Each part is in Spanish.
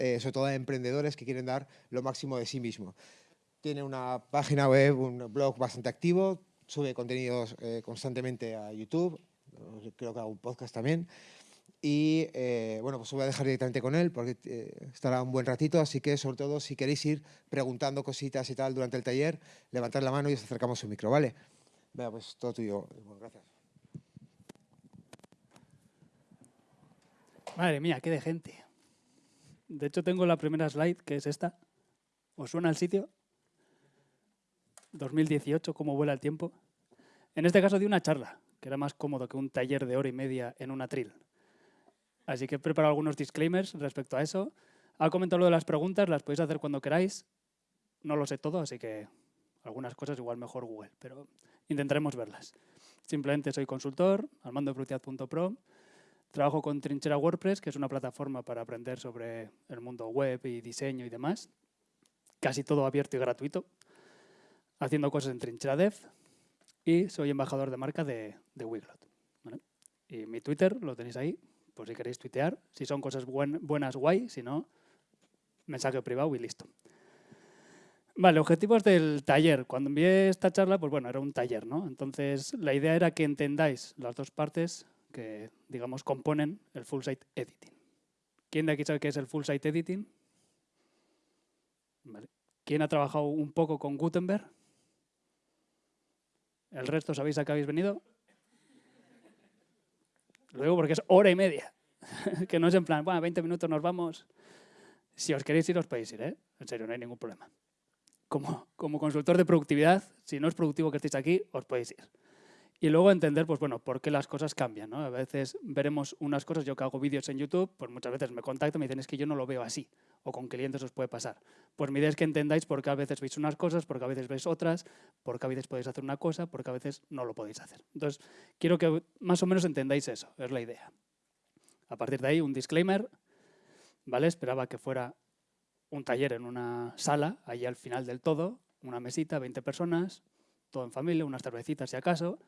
eh, sobre todo a emprendedores que quieren dar lo máximo de sí mismo. Tiene una página web, un blog bastante activo, sube contenidos eh, constantemente a YouTube, creo que hago un podcast también. Y eh, bueno, pues os voy a dejar directamente con él porque estará un buen ratito, así que sobre todo si queréis ir preguntando cositas y tal durante el taller, levantad la mano y os acercamos el micro, ¿vale? Venga, pues todo tuyo. Gracias. Madre mía, qué de gente. De hecho, tengo la primera slide, que es esta. ¿Os suena el sitio? 2018, cómo vuela el tiempo. En este caso di una charla, que era más cómodo que un taller de hora y media en una atril. Así que he preparado algunos disclaimers respecto a eso. Ha comentado de las preguntas, las podéis hacer cuando queráis. No lo sé todo, así que algunas cosas igual mejor Google, pero intentaremos verlas. Simplemente soy consultor, al mando de Trabajo con Trinchera WordPress, que es una plataforma para aprender sobre el mundo web y diseño y demás. Casi todo abierto y gratuito. Haciendo cosas en Trinchera Dev. Y soy embajador de marca de, de Wiglot. Y mi Twitter lo tenéis ahí, por si queréis tuitear. Si son cosas buenas, guay. Si no, mensaje privado y listo. Vale, objetivos del taller. Cuando envié esta charla, pues bueno, era un taller, ¿no? Entonces, la idea era que entendáis las dos partes que, digamos, componen el full site editing. ¿Quién de aquí sabe qué es el full site editing? ¿Quién ha trabajado un poco con Gutenberg? ¿El resto sabéis a qué habéis venido? Lo digo porque es hora y media. que no es en plan, bueno, 20 minutos nos vamos. Si os queréis ir, os podéis ir, ¿eh? En serio, no hay ningún problema. Como, como consultor de productividad, si no es productivo que estéis aquí, os podéis ir. Y luego entender, pues bueno, por qué las cosas cambian. ¿no? A veces veremos unas cosas, yo que hago vídeos en YouTube, pues muchas veces me contactan y me dicen, es que yo no lo veo así, o con clientes os puede pasar. Pues mi idea es que entendáis por qué a veces veis unas cosas, por qué a veces veis otras, por qué a veces podéis hacer una cosa, por qué a veces no lo podéis hacer. Entonces, quiero que más o menos entendáis eso, es la idea. A partir de ahí, un disclaimer, ¿vale? Esperaba que fuera un taller en una sala, ahí al final del todo, una mesita, 20 personas, todo en familia, unas cervecitas si acaso,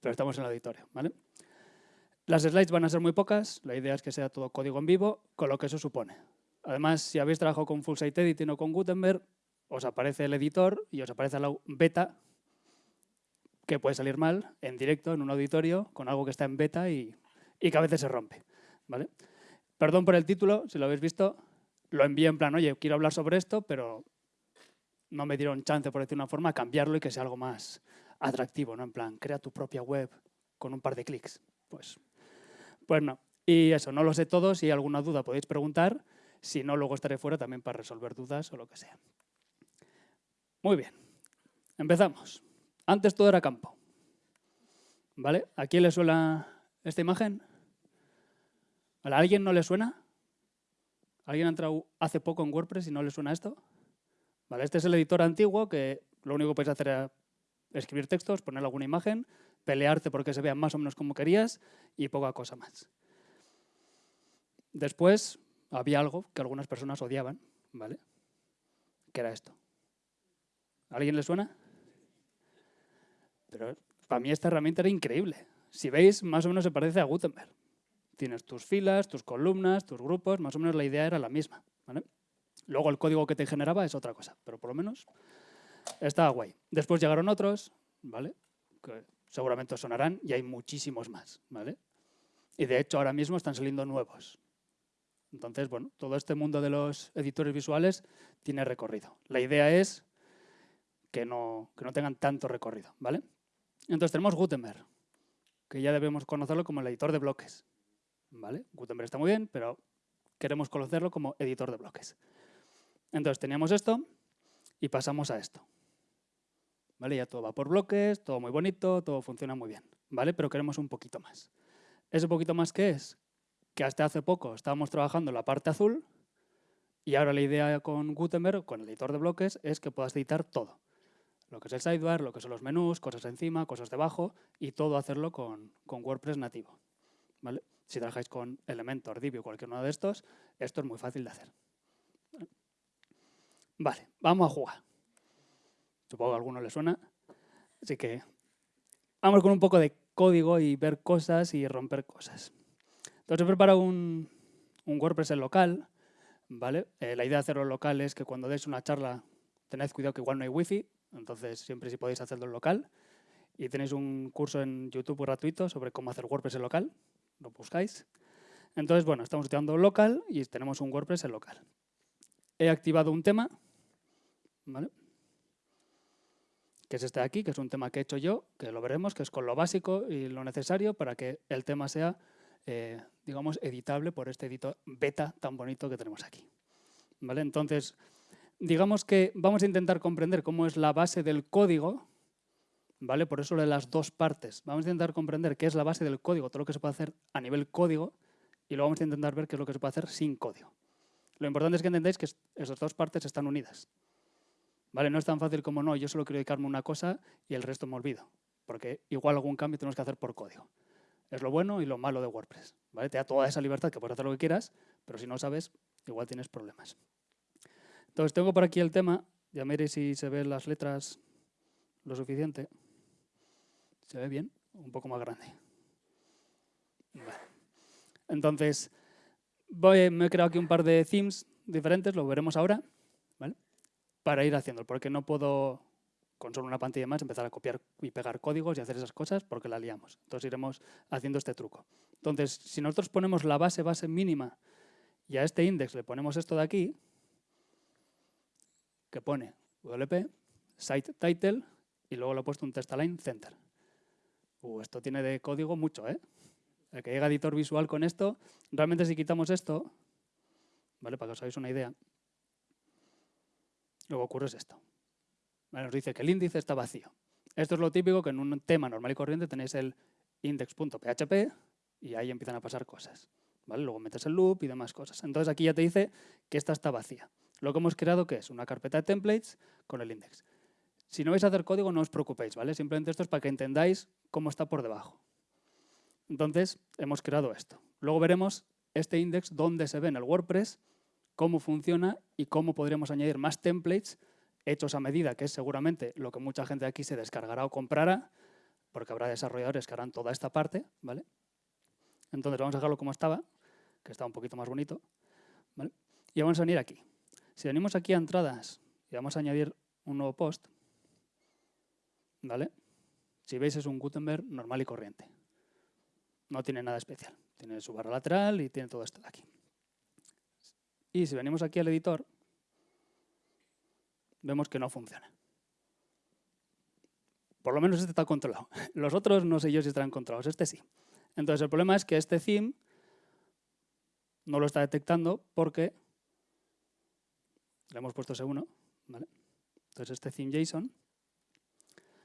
pero estamos en el auditorio. ¿vale? Las slides van a ser muy pocas, la idea es que sea todo código en vivo, con lo que eso supone. Además, si habéis trabajado con Full Site Editing o con Gutenberg, os aparece el editor y os aparece la beta, que puede salir mal en directo, en un auditorio, con algo que está en beta y, y que a veces se rompe. ¿vale? Perdón por el título, si lo habéis visto, lo envié en plan, oye, quiero hablar sobre esto, pero no me dieron chance, por decir una forma, a cambiarlo y que sea algo más, atractivo, ¿no? En plan, crea tu propia web con un par de clics. Pues, pues no. Y eso, no lo sé todo. Si hay alguna duda podéis preguntar. Si no, luego estaré fuera también para resolver dudas o lo que sea. Muy bien. Empezamos. Antes todo era campo. ¿Vale? ¿A quién le suena esta imagen? ¿A alguien no le suena? ¿Alguien ha entrado hace poco en WordPress y no le suena esto? ¿Vale? Este es el editor antiguo que lo único que podéis hacer es escribir textos, poner alguna imagen, pelearte porque se vea más o menos como querías y poca cosa más. Después había algo que algunas personas odiaban, ¿vale? Que era esto. ¿A alguien le suena? Pero para mí esta herramienta era increíble. Si veis, más o menos se parece a Gutenberg. Tienes tus filas, tus columnas, tus grupos, más o menos la idea era la misma. Luego el código que te generaba es otra cosa, pero por lo menos estaba guay. Después llegaron otros, ¿vale? Que seguramente sonarán y hay muchísimos más, ¿vale? Y de hecho ahora mismo están saliendo nuevos. Entonces, bueno, todo este mundo de los editores visuales tiene recorrido. La idea es que no, que no tengan tanto recorrido, ¿vale? Entonces tenemos Gutenberg, que ya debemos conocerlo como el editor de bloques, ¿vale? Gutenberg está muy bien, pero queremos conocerlo como editor de bloques. Entonces teníamos esto y pasamos a esto. ¿Vale? Ya todo va por bloques, todo muy bonito, todo funciona muy bien, ¿vale? Pero queremos un poquito más. ¿Ese poquito más qué es? Que hasta hace poco estábamos trabajando en la parte azul y ahora la idea con Gutenberg, con el editor de bloques, es que puedas editar todo. Lo que es el sidebar, lo que son los menús, cosas encima, cosas debajo y todo hacerlo con, con WordPress nativo. ¿vale? Si trabajáis con Elementor, Divi o cualquier uno de estos, esto es muy fácil de hacer. Vale, vamos a jugar. Supongo que a alguno le suena. Así que vamos con un poco de código y ver cosas y romper cosas. Entonces he preparado un, WordPress en local, ¿vale? Eh, la idea de hacerlo local es que cuando deis una charla tened cuidado que igual no hay wifi, entonces siempre si podéis hacerlo en local. Y tenéis un curso en YouTube gratuito sobre cómo hacer WordPress en local, lo buscáis. Entonces, bueno, estamos utilizando local y tenemos un WordPress en local. He activado un tema, ¿vale? Que es este de aquí, que es un tema que he hecho yo, que lo veremos, que es con lo básico y lo necesario para que el tema sea, eh, digamos, editable por este editor beta tan bonito que tenemos aquí. ¿Vale? Entonces, digamos que vamos a intentar comprender cómo es la base del código, ¿vale? Por eso de las dos partes. Vamos a intentar comprender qué es la base del código, todo lo que se puede hacer a nivel código, y luego vamos a intentar ver qué es lo que se puede hacer sin código. Lo importante es que entendáis que esas dos partes están unidas. ¿Vale? No es tan fácil como no, yo solo quiero dedicarme a una cosa y el resto me olvido, porque igual algún cambio tenemos que hacer por código. Es lo bueno y lo malo de WordPress. ¿vale? Te da toda esa libertad que puedes hacer lo que quieras, pero si no sabes, igual tienes problemas. Entonces tengo por aquí el tema, ya miréis si se ven las letras lo suficiente. ¿Se ve bien? Un poco más grande. Entonces, voy, me he creado aquí un par de themes diferentes, lo veremos ahora, ¿vale? Para ir haciendo, porque no puedo con solo una pantalla más empezar a copiar y pegar códigos y hacer esas cosas porque la liamos. Entonces iremos haciendo este truco. Entonces, si nosotros ponemos la base, base mínima y a este index le ponemos esto de aquí, que pone WP, site title, y luego le he puesto un test align center. Uh, esto tiene de código mucho, ¿eh? El que llega editor visual con esto, realmente si quitamos esto, ¿vale? Para que os hagáis una idea, luego ocurre esto. Nos dice que el índice está vacío. Esto es lo típico que en un tema normal y corriente tenéis el index.php y ahí empiezan a pasar cosas. ¿vale? Luego metes el loop y demás cosas. Entonces aquí ya te dice que esta está vacía. Lo que hemos creado, ¿qué es? Una carpeta de templates con el index. Si no vais a hacer código, no os preocupéis, ¿vale? Simplemente esto es para que entendáis cómo está por debajo. Entonces, hemos creado esto. Luego veremos este index, dónde se ve en el WordPress, cómo funciona y cómo podríamos añadir más templates hechos a medida, que es seguramente lo que mucha gente aquí se descargará o comprará, porque habrá desarrolladores que harán toda esta parte, ¿vale? Entonces vamos a dejarlo como estaba, que está un poquito más bonito, ¿vale? Y vamos a venir aquí. Si venimos aquí a entradas y vamos a añadir un nuevo post, ¿vale? Si veis es un Gutenberg normal y corriente. No tiene nada especial. Tiene su barra lateral y tiene todo esto de aquí. Y si venimos aquí al editor, vemos que no funciona. Por lo menos este está controlado. Los otros no sé yo si estarán controlados, este sí. Entonces el problema es que este theme no lo está detectando porque le hemos puesto ese 1, ¿vale? Entonces este theme JSON,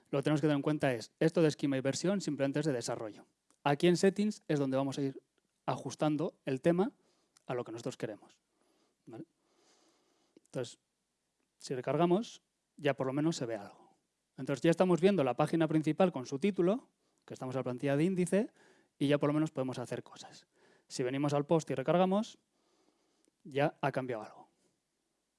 lo que tenemos que tener en cuenta es, esto de esquema y versión simplemente es de desarrollo. Aquí en settings es donde vamos a ir ajustando el tema a lo que nosotros queremos. Entonces, si recargamos, ya por lo menos se ve algo. Entonces ya estamos viendo la página principal con su título, que estamos en la plantilla de índice, y ya por lo menos podemos hacer cosas. Si venimos al post y recargamos, ya ha cambiado algo.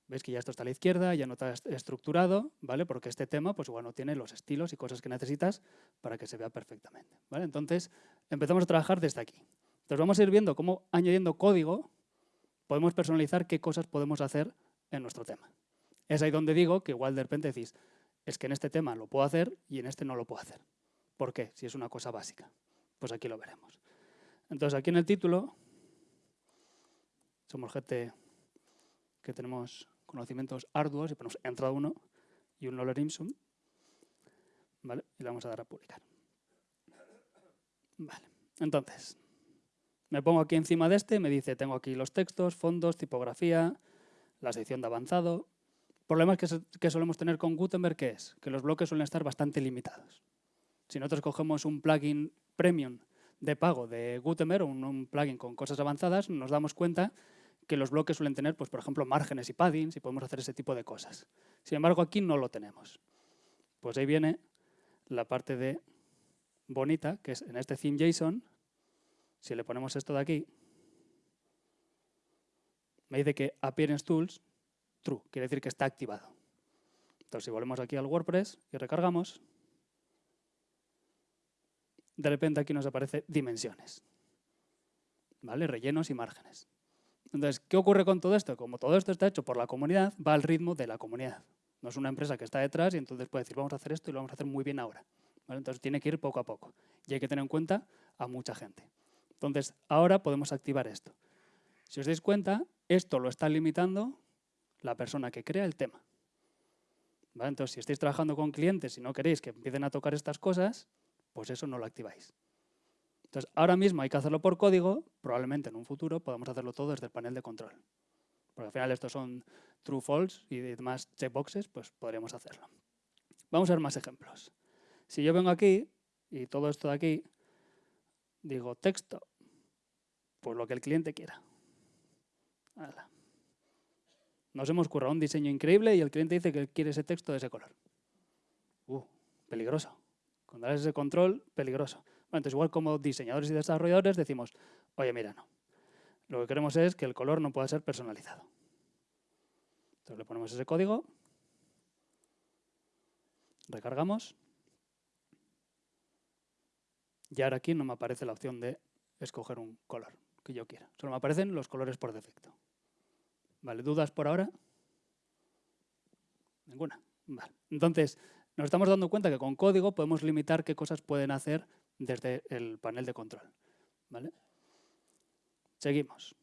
Veis que ya esto está a la izquierda, ya no está estructurado, ¿vale? Porque este tema, pues igual no tiene los estilos y cosas que necesitas para que se vea perfectamente, ¿vale? Entonces, empezamos a trabajar desde aquí. Entonces, vamos a ir viendo cómo, añadiendo código, podemos personalizar qué cosas podemos hacer en nuestro tema. Es ahí donde digo que igual de repente decís, es que en este tema lo puedo hacer y en este no lo puedo hacer. ¿Por qué? Si es una cosa básica. Pues aquí lo veremos. Entonces, aquí en el título, somos gente que tenemos conocimientos arduos y ponemos entrada 1 y un Loller Imsum. ¿Vale? Y le vamos a dar a publicar. Vale. Entonces, me pongo aquí encima de este, me dice, tengo aquí los textos, fondos, tipografía, la sección de avanzado. Problemas que, que solemos tener con Gutenberg, ¿qué es? Que los bloques suelen estar bastante limitados. Si nosotros cogemos un plugin premium de pago de Gutenberg, un, un plugin con cosas avanzadas, nos damos cuenta que los bloques suelen tener, pues, por ejemplo, márgenes y paddings y podemos hacer ese tipo de cosas. Sin embargo, aquí no lo tenemos. Pues ahí viene la parte de bonita, que es en este theme JSON, si le ponemos esto de aquí, me dice que Appearance Tools, true, quiere decir que está activado. Entonces, si volvemos aquí al WordPress y recargamos, de repente aquí nos aparece dimensiones, ¿vale? rellenos y márgenes. Entonces, ¿qué ocurre con todo esto? Como todo esto está hecho por la comunidad, va al ritmo de la comunidad. No es una empresa que está detrás y entonces puede decir, vamos a hacer esto y lo vamos a hacer muy bien ahora. Entonces, tiene que ir poco a poco. Y hay que tener en cuenta a mucha gente. Entonces, ahora podemos activar esto. Si os dais cuenta, esto lo está limitando la persona que crea el tema. Entonces, si estáis trabajando con clientes y no queréis que empiecen a tocar estas cosas, pues eso no lo activáis. Entonces, ahora mismo hay que hacerlo por código, probablemente en un futuro podamos hacerlo todo desde el panel de control. Porque al final estos son true, false y demás checkboxes, pues podríamos hacerlo. Vamos a ver más ejemplos. Si yo vengo aquí y todo esto de aquí, digo texto, pues lo que el cliente quiera. Nos hemos currado un diseño increíble y el cliente dice que quiere ese texto de ese color. Uh, peligroso. Cuando das ese control, peligroso. Bueno, entonces igual como diseñadores y desarrolladores decimos, oye, mira, no. Lo que queremos es que el color no pueda ser personalizado. Entonces le ponemos ese código, recargamos, y ahora aquí no me aparece la opción de escoger un color que yo quiera. Solo me aparecen los colores por defecto. Vale, ¿dudas por ahora? Ninguna. Vale. Entonces, nos estamos dando cuenta que con código podemos limitar qué cosas pueden hacer desde el panel de control. ¿vale? Seguimos.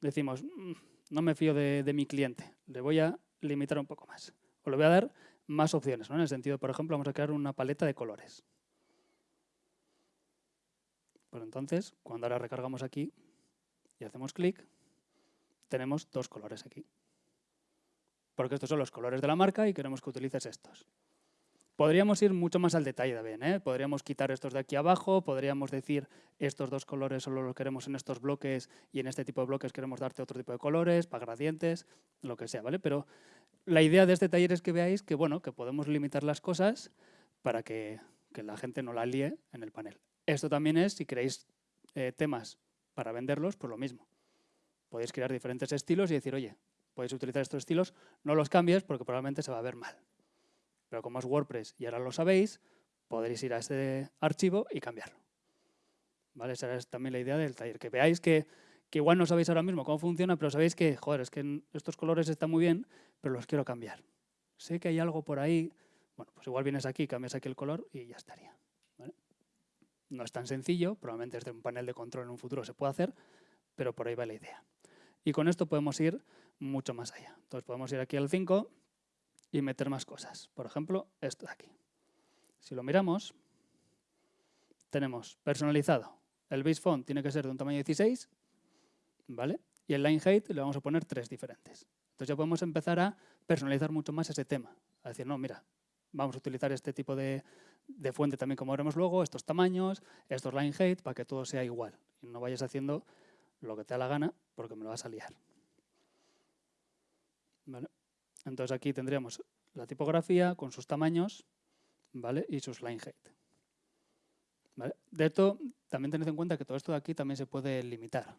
Decimos, mm, no me fío de, mi cliente, le voy a limitar un poco más. O le voy a dar más opciones. ¿no? En el sentido, por ejemplo, vamos a crear una paleta de colores. Pues entonces, cuando ahora recargamos aquí y hacemos clic, tenemos dos colores aquí. Porque estos son los colores de la marca y queremos que utilices estos. Podríamos ir mucho más al detalle también, ¿eh? podríamos quitar estos de aquí abajo, podríamos decir estos dos colores solo los queremos en estos bloques y en este tipo de bloques queremos darte otro tipo de colores, para gradientes, lo que sea, ¿vale? Pero la idea de este taller es que veáis que, bueno, que podemos limitar las cosas para que, la gente no la líe en el panel. Esto también es, si queréis eh, temas para venderlos, pues lo mismo. Podéis crear diferentes estilos y decir, oye, podéis utilizar estos estilos, no los cambies porque probablemente se va a ver mal. Pero como es WordPress y ahora lo sabéis, podréis ir a ese archivo y cambiarlo. ¿Vale? Esa es también la idea del taller. Que veáis que, igual no sabéis ahora mismo cómo funciona, pero sabéis que, joder, es que estos colores están muy bien, pero los quiero cambiar. Sé que hay algo por ahí, bueno, pues igual vienes aquí, cambias aquí el color y ya estaría. No es tan sencillo, probablemente desde un panel de control en un futuro se puede hacer, pero por ahí va la idea. Y con esto podemos ir mucho más allá. Entonces podemos ir aquí al 5 y meter más cosas. Por ejemplo, esto de aquí. Si lo miramos, tenemos personalizado. El base font tiene que ser de un tamaño 16, ¿vale? Y el line height le vamos a poner tres diferentes. Entonces ya podemos empezar a personalizar mucho más ese tema. A decir, no, mira, vamos a utilizar este tipo de, de fuente también como veremos luego, estos tamaños, estos line height, para que todo sea igual. Y no vayas haciendo lo que te da la gana porque me lo vas a liar. Entonces aquí tendríamos la tipografía con sus tamaños ¿vale? y sus line height. De esto, también tened en cuenta que todo esto de aquí también se puede limitar.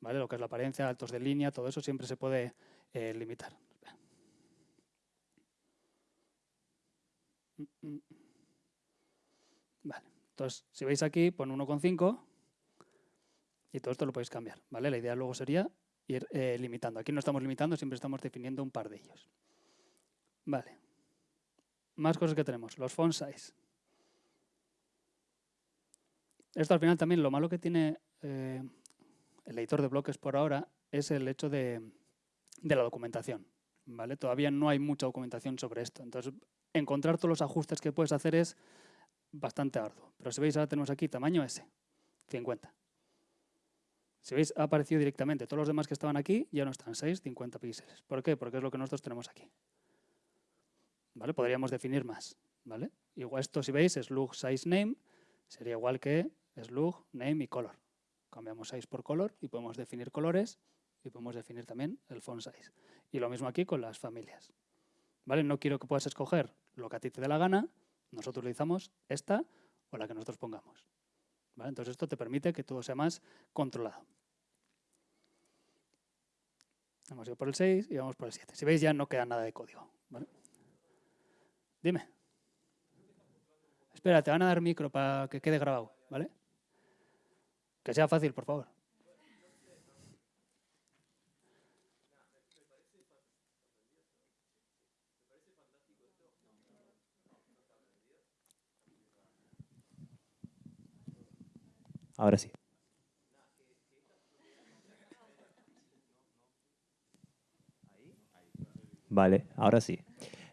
¿vale? Lo que es la apariencia, altos de línea, todo eso siempre se puede eh, limitar. Entonces, si veis aquí, pon 1,5 y todo esto lo podéis cambiar. ¿vale? La idea luego sería ir eh, limitando. Aquí no estamos limitando, siempre estamos definiendo un par de ellos. Vale. Más cosas que tenemos. Los font size. Esto al final también lo malo que tiene eh, el editor de bloques por ahora es el hecho de, la documentación. ¿vale? Todavía no hay mucha documentación sobre esto. Entonces, encontrar todos los ajustes que puedes hacer es bastante arduo. Pero si veis, ahora tenemos aquí tamaño S, 50. Si veis, ha aparecido directamente. Todos los demás que estaban aquí ya no están 6, 50 píxeles. ¿Por qué? Porque es lo que nosotros tenemos aquí. ¿Vale? Podríamos definir más. ¿vale? Igual esto, si veis, slug size name, sería igual que slug name y color. Cambiamos size por color y podemos definir colores y podemos definir también el font size. Y lo mismo aquí con las familias. ¿Vale? No quiero que puedas escoger lo que a ti te dé la gana, nosotros utilizamos esta o la que nosotros pongamos. Entonces esto te permite que todo sea más controlado. Hemos ido por el 6 y vamos por el 7. Si veis ya no queda nada de código. Dime. Espera, te van a dar micro para que quede grabado, ¿vale? Que sea fácil, por favor. Ahora sí. Vale, ahora sí.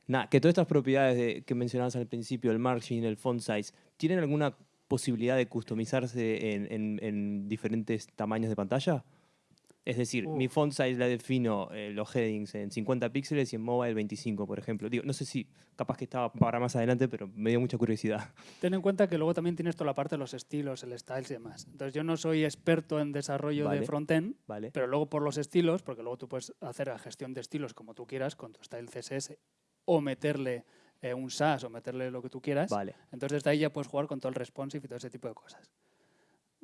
Nada, que todas estas propiedades de- que mencionabas al principio, el margin, el font size, ¿tienen alguna posibilidad de customizarse en diferentes tamaños de pantalla? Es decir, mi Uf. font size la defino eh, los headings en 50 píxeles y en mobile 25, por ejemplo. Digo, no sé si capaz que estaba para más adelante, pero me dio mucha curiosidad. Ten en cuenta que luego también tienes toda la parte de los estilos, el styles y demás. Entonces yo no soy experto en desarrollo de Vale. frontend, ¿Vale? pero luego por los estilos, porque luego tú puedes hacer la gestión de estilos como tú quieras con tu style CSS o meterle eh, un SAS o meterle lo que tú quieras. Vale. Entonces desde ahí ya puedes jugar con todo el responsive y todo ese tipo de cosas.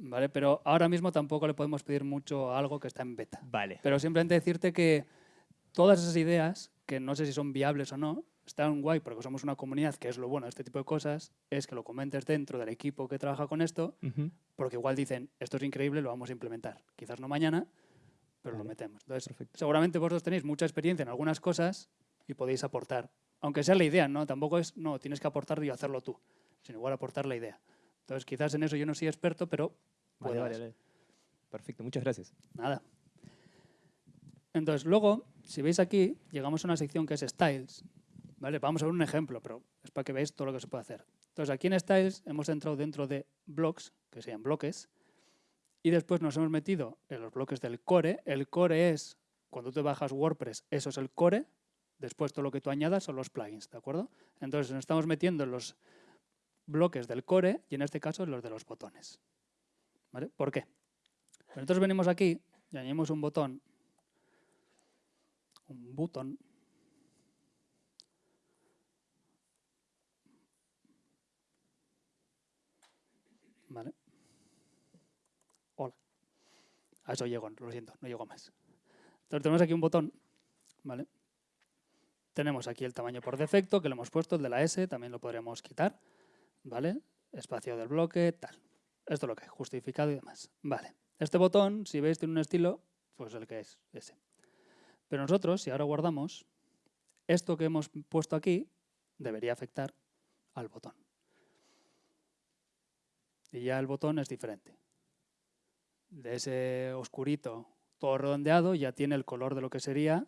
¿Vale? Pero ahora mismo tampoco le podemos pedir mucho a algo que está en beta. Vale. Pero simplemente decirte que todas esas ideas, que no sé si son viables o no, están guay porque somos una comunidad, que es lo bueno de este tipo de cosas, es que lo comentes dentro del equipo que trabaja con esto, porque igual dicen, esto es increíble, lo vamos a implementar. Quizás no mañana, pero lo metemos. Entonces, Perfecto. seguramente vosotros tenéis mucha experiencia en algunas cosas y podéis aportar. Aunque sea la idea, ¿no? Tampoco es, no, tienes que aportar y hacerlo tú, sino igual aportar la idea. Entonces, quizás en eso yo no soy experto, pero Vale, vale, vale. Perfecto, muchas gracias. Nada. Entonces, luego, si veis aquí, llegamos a una sección que es Styles. ¿vale? Vamos a ver un ejemplo, pero es para que veáis todo lo que se puede hacer. Entonces, aquí en Styles hemos entrado dentro de blocks, que sean bloques, y después nos hemos metido en los bloques del core. El core es, cuando tú bajas WordPress, eso es el core. Después todo lo que tú añadas son los plugins, ¿de acuerdo? Entonces, nos estamos metiendo en los bloques del core y en este caso los de los botones. ¿Por qué? Nosotros venimos aquí y añadimos un botón, un botón, ¿vale? Hola. A eso llego, lo siento, no llego más. Entonces tenemos aquí un botón, ¿vale? Tenemos aquí el tamaño por defecto, que lo hemos puesto, el de la S, también lo podremos quitar, ¿vale? Espacio del bloque, tal. Esto es lo que es, justificado y demás. Vale. Este botón, si veis, tiene un estilo, pues el que es ese. Pero nosotros, si ahora guardamos, esto que hemos puesto aquí debería afectar al botón. Y ya el botón es diferente. De ese oscurito, todo redondeado, ya tiene el color de lo que sería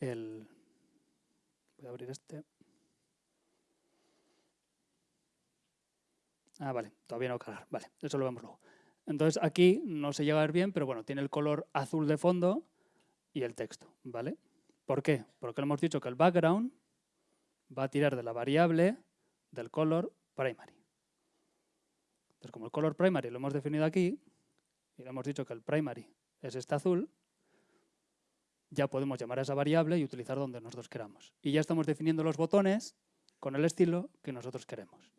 el... Voy a abrir este. Ah, vale, todavía no cargar. Vale, eso lo vemos luego. Entonces aquí no se llega a ver bien, pero bueno, tiene el color azul de fondo y el texto, ¿vale? ¿Por qué? Porque hemos dicho que el background va a tirar de la variable del color primary. Entonces, como el color primary lo hemos definido aquí, y le hemos dicho que el primary es este azul, ya podemos llamar a esa variable y utilizar donde nosotros queramos. Y ya estamos definiendo los botones con el estilo que nosotros queremos.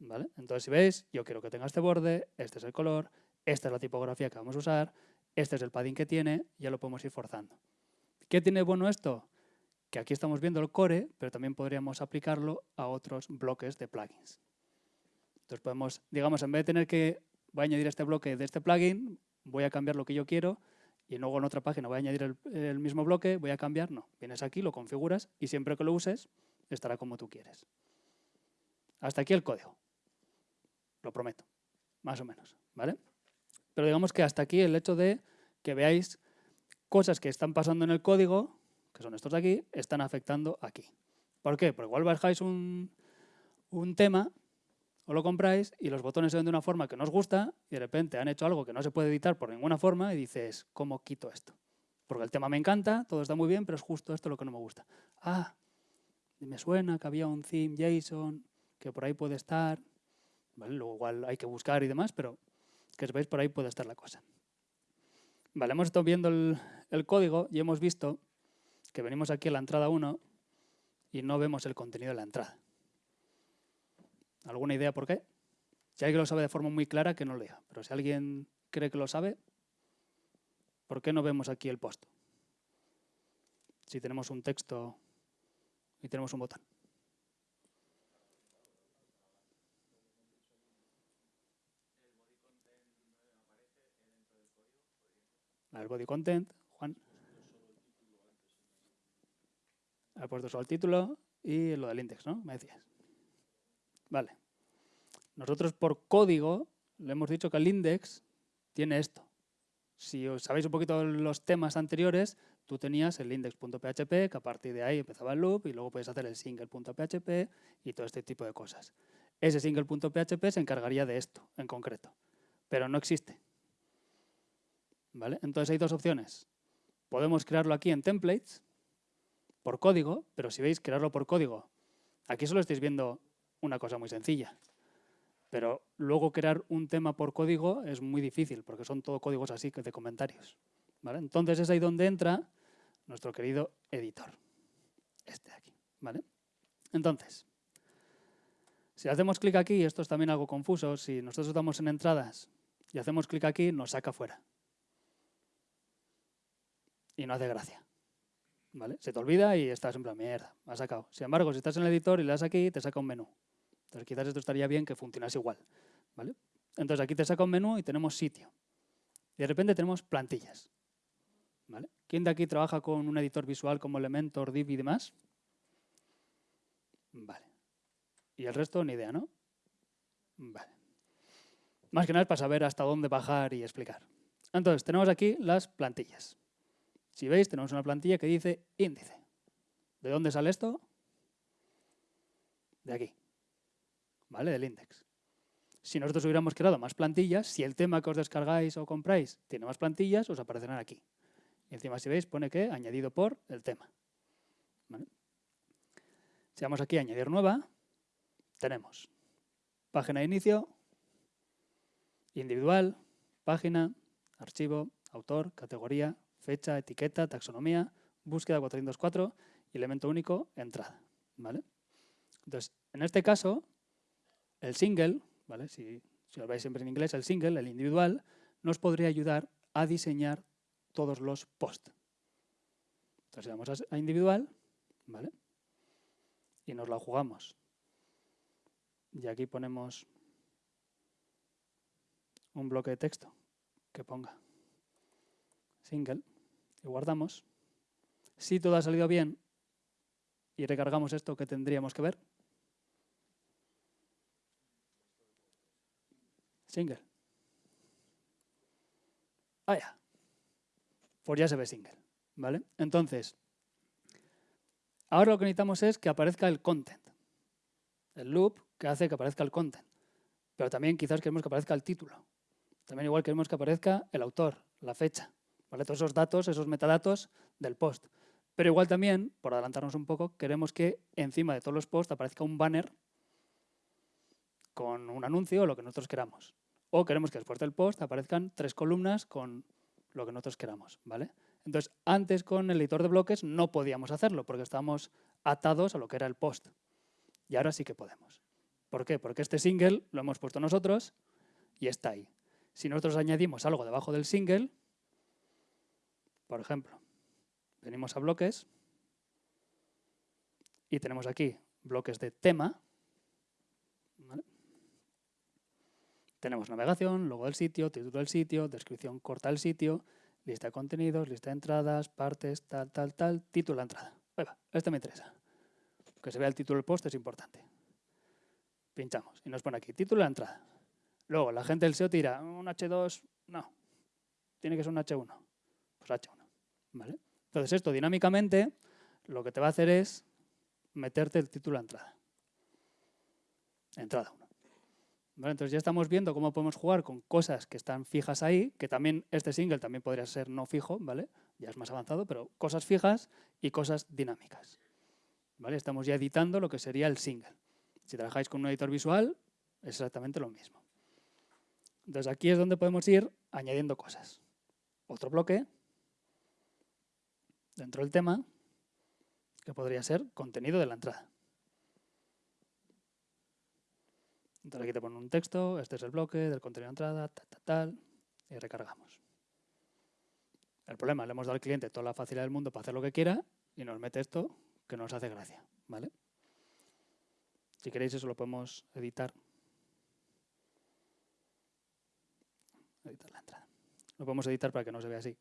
Entonces, si veis, yo quiero que tenga este borde, este es el color, esta es la tipografía que vamos a usar, este es el padding que tiene, ya lo podemos ir forzando. ¿Qué tiene bueno esto? Que aquí estamos viendo el core, pero también podríamos aplicarlo a otros bloques de plugins. Entonces podemos, digamos, en vez de tener que, voy a añadir este bloque de este plugin, voy a cambiar lo que yo quiero y luego en otra página voy a añadir el mismo bloque, voy a cambiar, no. Vienes aquí, lo configuras y siempre que lo uses estará como tú quieres. Hasta aquí el código. Lo prometo, más o menos, ¿vale? Pero digamos que hasta aquí el hecho de que veáis cosas que están pasando en el código, que son estos de aquí, están afectando aquí. ¿Por qué? Porque igual bajáis un, un tema o lo compráis y los botones se ven de una forma que no os gusta y de repente han hecho algo que no se puede editar por ninguna forma y dices, ¿cómo quito esto? Porque el tema me encanta, todo está muy bien, pero es justo esto lo que no me gusta. Ah, me suena que había un theme JSON que por ahí puede estar, Luego igual hay que buscar y demás, pero que veis por ahí puede estar la cosa. Vale, hemos estado viendo el, el código y hemos visto que venimos aquí a la entrada 1 y no vemos el contenido de la entrada. ¿Alguna idea por qué? Si alguien lo sabe de forma muy clara, que no lo diga. Pero si alguien cree que lo sabe, ¿por qué no vemos aquí el post? Si tenemos un texto y tenemos un botón. El body content, Juan. Ha puesto solo el título y lo del index, ¿no? Me decías. Vale. Nosotros por código le hemos dicho que el index tiene esto. Si os sabéis un poquito los temas anteriores, tú tenías el index.php, que a partir de ahí empezaba el loop, y luego puedes hacer el single.php y todo este tipo de cosas. Ese single.php se encargaría de esto en concreto, pero no existe. ¿Vale? Entonces hay dos opciones. Podemos crearlo aquí en templates, por código, pero si veis, crearlo por código. Aquí solo estáis viendo una cosa muy sencilla. Pero luego crear un tema por código es muy difícil, porque son todo códigos así de comentarios. Entonces es ahí donde entra nuestro querido editor. Este de aquí. ¿vale? Entonces, si hacemos clic aquí, esto es también algo confuso, si nosotros estamos en entradas y hacemos clic aquí, nos saca fuera. Y no hace gracia. ¿Vale? Se te olvida y estás en plan, mierda, me ha sacado. Sin embargo, si estás en el editor y le das aquí, te saca un menú. Entonces quizás esto estaría bien que funcionase igual. ¿vale? Entonces aquí te saca un menú y tenemos sitio. Y de repente tenemos plantillas. ¿vale? ¿Quién de aquí trabaja con un editor visual como Elementor, Div y demás? Vale. Y el resto ni idea, ¿no? Vale. Más que nada es para saber hasta dónde bajar y explicar. Entonces, tenemos aquí las plantillas. Si veis, tenemos una plantilla que dice índice. ¿De dónde sale esto? De aquí. ¿vale? Del index. Si nosotros hubiéramos creado más plantillas, si el tema que os descargáis o compráis tiene más plantillas, os aparecerán aquí. Y encima, si veis, pone que añadido por el tema. Si vamos aquí a añadir nueva, tenemos página de inicio, individual, página, archivo, autor, categoría, fecha, etiqueta, taxonomía, búsqueda 404 y elemento único, entrada. ¿vale? Entonces, en este caso, el single, ¿vale? si, lo veis siempre en inglés, el single, el individual, nos podría ayudar a diseñar todos los posts. Entonces vamos a individual, ¿vale? Y nos la jugamos. Y aquí ponemos un bloque de texto que ponga single guardamos. Si todo ha salido bien y recargamos esto que tendríamos que ver, Single. Ah, ya. Pues ya se ve single. ¿Vale? Entonces, ahora lo que necesitamos es que aparezca el content. El loop que hace que aparezca el content. Pero también quizás queremos que aparezca el título. También igual queremos que aparezca el autor, la fecha. Todos esos datos, esos metadatos del post. Pero igual también, por adelantarnos un poco, queremos que encima de todos los posts aparezca un banner con un anuncio o lo que nosotros queramos. O queremos que después del post aparezcan tres columnas con lo que nosotros queramos. ¿vale? Entonces, antes con el editor de bloques no podíamos hacerlo porque estábamos atados a lo que era el post. Y ahora sí que podemos. ¿Por qué? Porque este single lo hemos puesto nosotros y está ahí. Si nosotros añadimos algo debajo del single, por ejemplo, venimos a bloques y tenemos aquí bloques de tema, Tenemos navegación, logo del sitio, título del sitio, descripción corta del sitio, lista de contenidos, lista de entradas, partes, tal, tal, tal, título de entrada. este me interesa. Que se vea el título del post es importante. Pinchamos y nos pone aquí, título de entrada. Luego, la gente del SEO tira, un H2, no, tiene que ser un H1. Pues H1, Entonces esto dinámicamente lo que te va a hacer es meterte el título de entrada. Entrada 1 entonces ya estamos viendo cómo podemos jugar con cosas que están fijas ahí, que también este single también podría ser no fijo, ¿vale? Ya es más avanzado, pero cosas fijas y cosas dinámicas. ¿Vale? Estamos ya editando lo que sería el single. Si trabajáis con un editor visual, es exactamente lo mismo. Entonces aquí es donde podemos ir añadiendo cosas. Otro bloque dentro del tema, que podría ser contenido de la entrada. Entonces aquí te ponen un texto, este es el bloque del contenido de entrada, tal, tal, tal, y recargamos. El problema, le hemos dado al cliente toda la facilidad del mundo para hacer lo que quiera y nos mete esto que nos hace gracia, ¿vale? Si queréis eso lo podemos editar. Editar la entrada. Lo podemos editar para que no se vea así.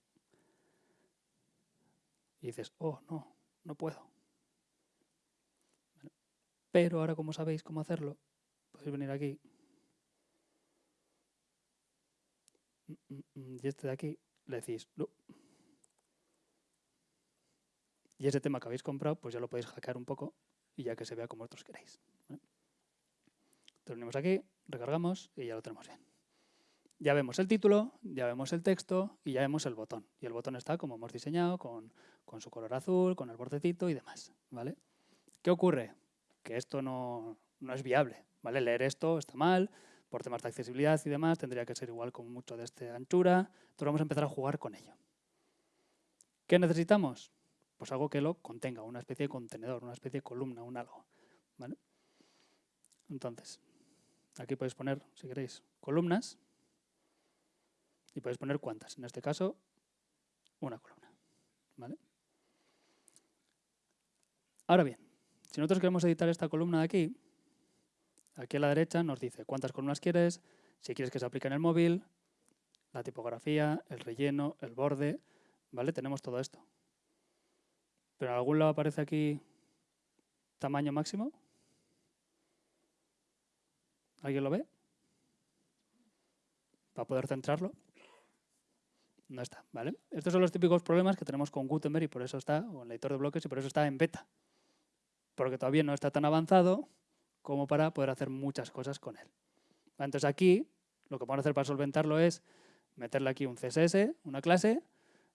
Y dices, oh, no, no puedo. Pero ahora como sabéis cómo hacerlo, podéis venir aquí mm, mm, y este de aquí, le decís. Y ese tema que habéis comprado, pues ya lo podéis hackear un poco y ya que se vea como vosotros queréis. ¿vale? Venimos aquí, recargamos y ya lo tenemos bien. Ya vemos el título, ya vemos el texto y ya vemos el botón. Y el botón está como hemos diseñado, con, su color azul, con el bordecito y demás. ¿vale? ¿Qué ocurre? Que esto no, es viable. ¿vale? Leer esto está mal, por temas de accesibilidad y demás, tendría que ser igual con mucho de esta anchura. Entonces vamos a empezar a jugar con ello. ¿Qué necesitamos? Pues algo que lo contenga, una especie de contenedor, una especie de columna, un algo. Entonces, aquí podéis poner, si queréis, columnas y podéis poner cuántas. En este caso, una columna. ¿vale? Ahora bien, si nosotros queremos editar esta columna de aquí, aquí a la derecha nos dice cuántas columnas quieres, si quieres que se aplique en el móvil, la tipografía, el relleno, el borde, ¿vale? Tenemos todo esto. Pero en algún lado aparece aquí tamaño máximo. ¿Alguien lo ve? Para poder centrarlo. No está, ¿vale? Estos son los típicos problemas que tenemos con Gutenberg y por eso está, o el editor de bloques, y por eso está en beta. Porque todavía no está tan avanzado como para poder hacer muchas cosas con él. Entonces aquí, lo que vamos a hacer para solventarlo es meterle aquí un CSS, una clase,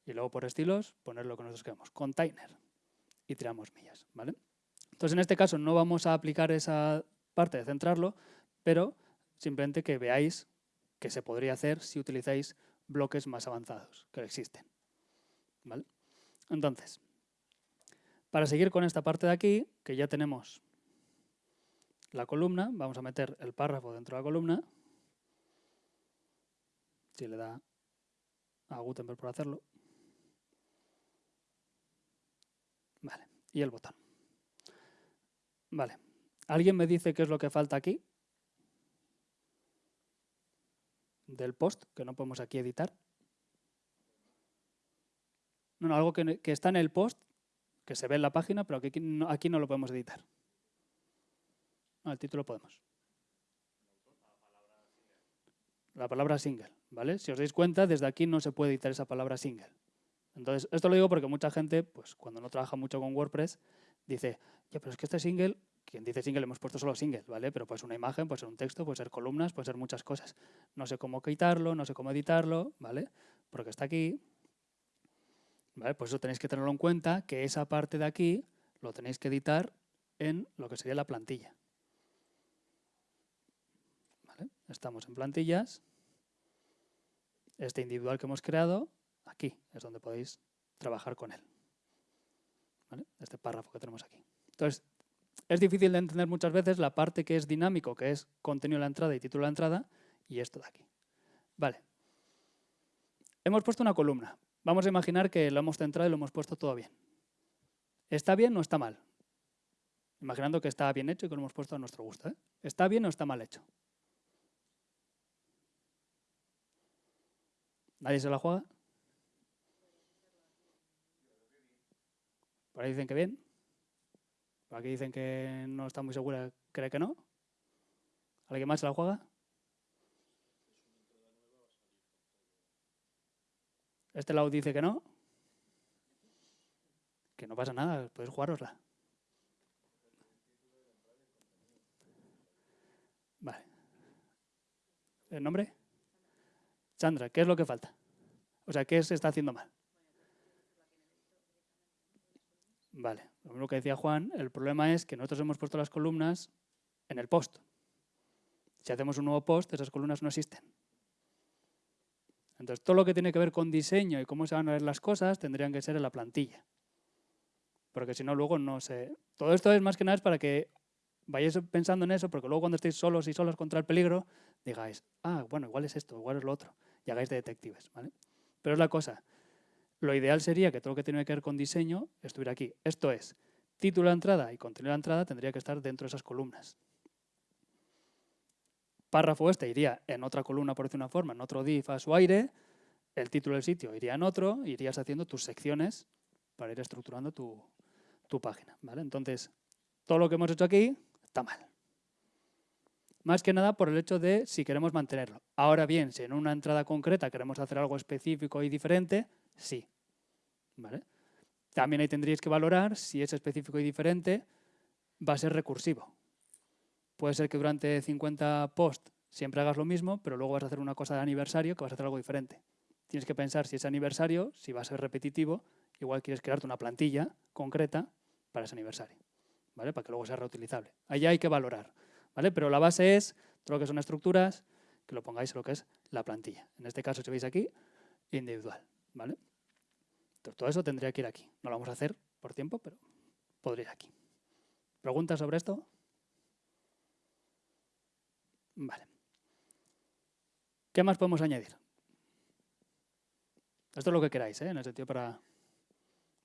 y luego por estilos poner lo que nosotros queremos, container, y tiramos millas. ¿vale? Entonces en este caso no vamos a aplicar esa parte de centrarlo, pero simplemente que veáis que se podría hacer si utilizáis bloques más avanzados que existen. ¿vale? Entonces, para seguir con esta parte de aquí, que ya tenemos la columna, vamos a meter el párrafo dentro de la columna. Si le da a Gutenberg por hacerlo. Vale, y el botón. Vale, ¿alguien me dice qué es lo que falta aquí? Del post, que no podemos aquí editar. No, no algo que, que, está en el post, que se ve en la página, pero que aquí no, aquí no lo podemos editar. No, el título podemos. La palabra single, ¿vale? Si os dais cuenta, desde aquí no se puede editar esa palabra single. Entonces, esto lo digo porque mucha gente, pues cuando no trabaja mucho con WordPress, dice, ya, pero es que este single, quien dice single hemos puesto solo single, ¿vale? Pero pues una imagen, puede ser un texto, puede ser columnas, puede ser muchas cosas. No sé cómo quitarlo, no sé cómo editarlo, ¿vale? Porque está aquí, ¿vale? Pues eso tenéis que tenerlo en cuenta, que esa parte de aquí lo tenéis que editar en lo que sería la plantilla. Estamos en plantillas. Este individual que hemos creado, aquí es donde podéis trabajar con él. Este párrafo que tenemos aquí. Entonces, es difícil de entender muchas veces la parte que es dinámico, que es contenido de la entrada y título de la entrada, y esto de aquí. Vale. Hemos puesto una columna. Vamos a imaginar que lo hemos centrado y lo hemos puesto todo bien. ¿Está bien o está mal? Imaginando que está bien hecho y que lo hemos puesto a nuestro gusto. ¿eh? ¿Está bien o está mal hecho? ¿Nadie se la juega? Por ahí dicen que bien. Aquí dicen que no está muy segura, cree que no. ¿Alguien más se la juega? Este lado dice que no. Que no pasa nada, podéis jugárosla. Vale. ¿El nombre? Sandra, ¿qué es lo que falta? O sea, ¿qué se está haciendo mal? Vale, lo que decía Juan, el problema es que nosotros hemos puesto las columnas en el post. Si hacemos un nuevo post, esas columnas no existen. Entonces, todo lo que tiene que ver con diseño y cómo se van a ver las cosas tendrían que ser en la plantilla. Porque si no, luego no se... Todo esto es más que nada es para que vayáis pensando en eso, porque luego cuando estéis solos y solos contra el peligro, digáis, ah, bueno, igual es esto, igual es lo otro y hagáis de detectives. ¿vale? Pero es la cosa, lo ideal sería que todo lo que tiene que ver con diseño estuviera aquí. Esto es, título de entrada y contenido de entrada tendría que estar dentro de esas columnas. Párrafo este iría en otra columna, por decir una forma, en otro div a su aire, el título del sitio iría en otro, irías haciendo tus secciones para ir estructurando tu, tu página. ¿vale? Entonces, todo lo que hemos hecho aquí está mal. Más que nada por el hecho de si queremos mantenerlo. Ahora bien, si en una entrada concreta queremos hacer algo específico y diferente, sí. ¿Vale? También ahí tendríais que valorar si es específico y diferente va a ser recursivo. Puede ser que durante 50 posts siempre hagas lo mismo, pero luego vas a hacer una cosa de aniversario que vas a hacer algo diferente. Tienes que pensar si es aniversario, si va a ser repetitivo, igual quieres crearte una plantilla concreta para ese aniversario, ¿vale? Para que luego sea reutilizable. Ahí hay que valorar, ¿vale? Pero la base es todo lo que son estructuras, que lo pongáis en lo que es la plantilla. En este caso, si veis aquí, individual, ¿vale? Todo eso tendría que ir aquí. No lo vamos a hacer por tiempo, pero podría ir aquí. ¿Preguntas sobre esto? Vale. ¿Qué más podemos añadir? Esto es lo que queráis, ¿eh? en el sentido para...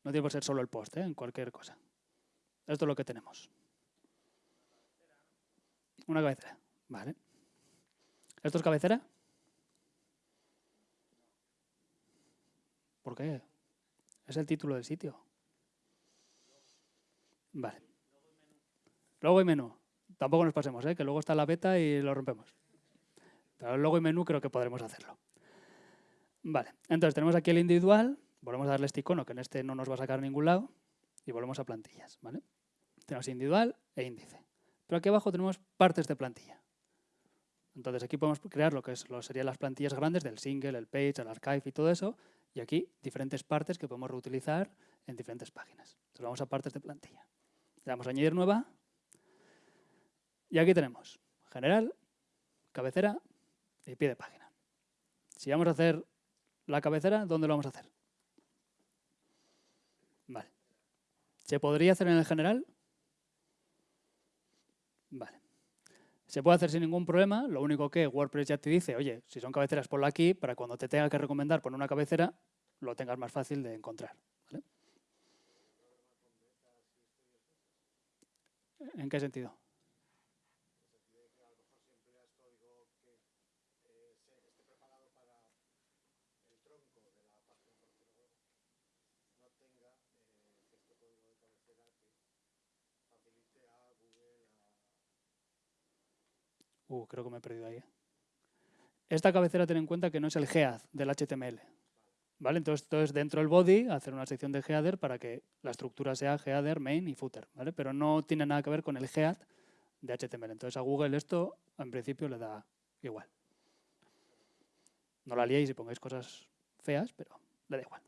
No tiene por ser solo el post, ¿eh? en cualquier cosa. Esto es lo que tenemos. Una cabecera. Vale. ¿Esto es cabecera? ¿Por qué? Es el título del sitio. Vale. Logo y menú. Tampoco nos pasemos, ¿eh? que luego está la beta y lo rompemos. Pero logo y menú creo que podremos hacerlo. Vale, entonces tenemos aquí el individual, volvemos a darle este icono que en este no nos va a sacar a ningún lado y volvemos a plantillas. ¿vale? Tenemos individual e índice. Pero aquí abajo tenemos partes de plantilla. Entonces aquí podemos crear lo que es, lo serían las plantillas grandes del single, el page, el archive y todo eso. Y aquí diferentes partes que podemos reutilizar en diferentes páginas. Entonces vamos a partes de plantilla. Le damos a añadir nueva. Y aquí tenemos general, cabecera y pie de página. Si vamos a hacer la cabecera, ¿dónde lo vamos a hacer? Vale. ¿Se podría hacer en el general? Vale. Se puede hacer sin ningún problema, lo único que WordPress ya te dice, oye, si son cabeceras, ponlo aquí, para cuando te tenga que recomendar poner una cabecera, lo tengas más fácil de encontrar. ¿En qué sentido? Creo que me he perdido ahí. Esta cabecera ten en cuenta que no es el head del HTML. ¿Vale? Entonces, entonces, dentro del body, hacer una sección de header para que la estructura sea header, main y footer. ¿vale? Pero no tiene nada que ver con el head de HTML. Entonces a Google esto, en principio, le da igual. No la liéis y pongáis cosas feas, pero le da igual.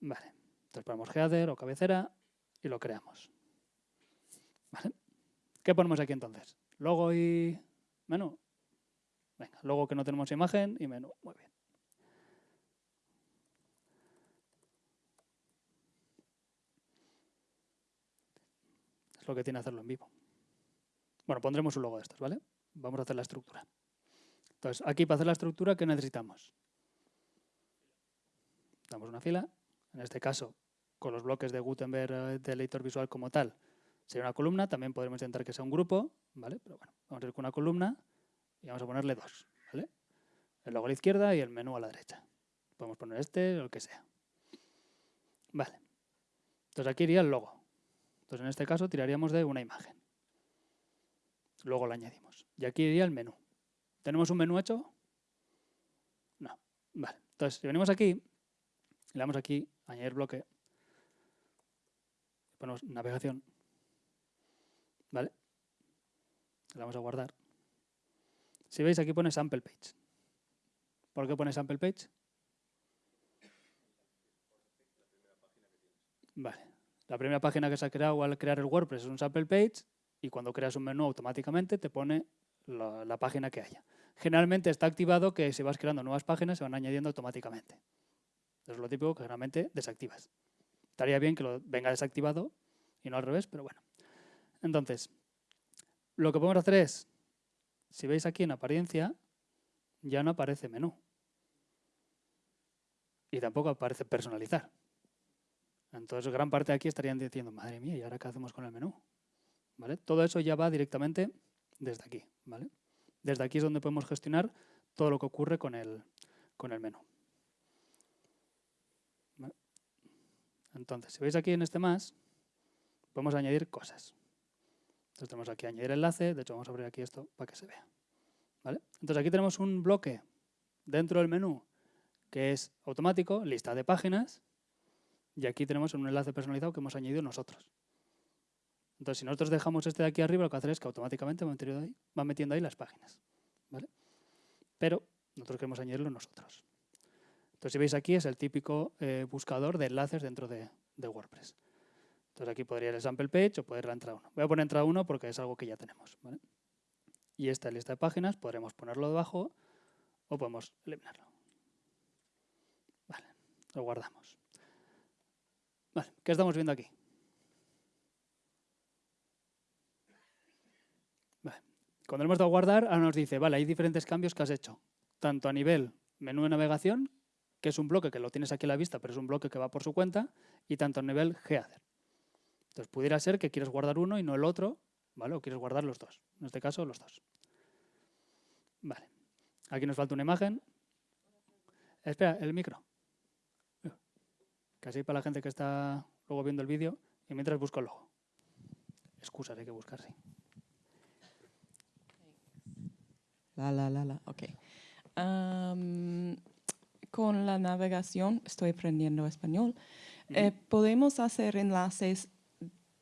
Vale. Entonces ponemos header o cabecera y lo creamos. ¿Vale? ¿Qué ponemos aquí entonces? Logo y menú. Venga, logo que no tenemos imagen y menú. Muy bien. Es lo que tiene hacerlo en vivo. Bueno, pondremos un logo de estos, ¿vale? Vamos a hacer la estructura. Entonces, aquí para hacer la estructura, ¿qué necesitamos? Damos una fila. En este caso, con los bloques de Gutenberg eh, de editor visual como tal, Sería una columna, también podremos intentar que sea un grupo, ¿vale? Pero bueno, vamos a ir con una columna y vamos a ponerle dos, ¿vale? El logo a la izquierda y el menú a la derecha. Podemos poner este o el que sea. Vale. Entonces aquí iría el logo. Entonces en este caso tiraríamos de una imagen. Luego lo añadimos. Y aquí iría el menú. ¿Tenemos un menú hecho? No. Vale. Entonces si venimos aquí, le damos aquí, añadir bloque, ponemos navegación, ¿Vale? Le vamos a guardar. Si veis, aquí pone sample page. ¿Por qué pone sample page? Vale. La primera página que se ha creado al crear el WordPress es un sample page y cuando creas un menú automáticamente te pone la, la, página que haya. Generalmente está activado que si vas creando nuevas páginas se van añadiendo automáticamente. es lo típico que generalmente desactivas. Estaría bien que lo venga desactivado y no al revés, pero bueno. Entonces, lo que podemos hacer es, si veis aquí en apariencia, ya no aparece menú. Y tampoco aparece personalizar. Entonces, gran parte de aquí estarían diciendo, madre mía, ¿y ahora qué hacemos con el menú? ¿Vale? Todo eso ya va directamente desde aquí. ¿vale? Desde aquí es donde podemos gestionar todo lo que ocurre con el, con el menú. Entonces, si veis aquí en este más, podemos añadir cosas. Entonces tenemos aquí añadir enlace, de hecho vamos a abrir aquí esto para que se vea. ¿Vale? Entonces aquí tenemos un bloque dentro del menú que es automático, lista de páginas, y aquí tenemos un enlace personalizado que hemos añadido nosotros. Entonces, si nosotros dejamos este de aquí arriba, lo que hace es que automáticamente va metiendo ahí, va metiendo ahí las páginas. ¿vale? Pero nosotros queremos añadirlo nosotros. Entonces, si veis aquí, es el típico eh, buscador de enlaces dentro de, de, WordPress. Entonces, aquí podría ir el sample page o poder la entrada 1. Voy a poner entrada 1 porque es algo que ya tenemos. Y esta lista de páginas podremos ponerlo debajo o podemos eliminarlo. Vale, lo guardamos. ¿qué estamos viendo aquí? Vale. Cuando hemos dado a guardar, ahora nos dice, vale, hay diferentes cambios que has hecho, tanto a nivel menú de navegación, que es un bloque que lo tienes aquí a la vista, pero es un bloque que va por su cuenta, y tanto a nivel header. Entonces, pudiera ser que quieres guardar uno y no el otro, ¿vale? O quieres guardar los dos. En este caso, los dos. Vale. Aquí nos falta una imagen. Espera, el micro. Casi para la gente que está luego viendo el vídeo y mientras busco el logo. Excusas hay que buscar, sí. La, la, la, la, ok. Um, con la navegación, estoy aprendiendo español, eh, podemos hacer enlaces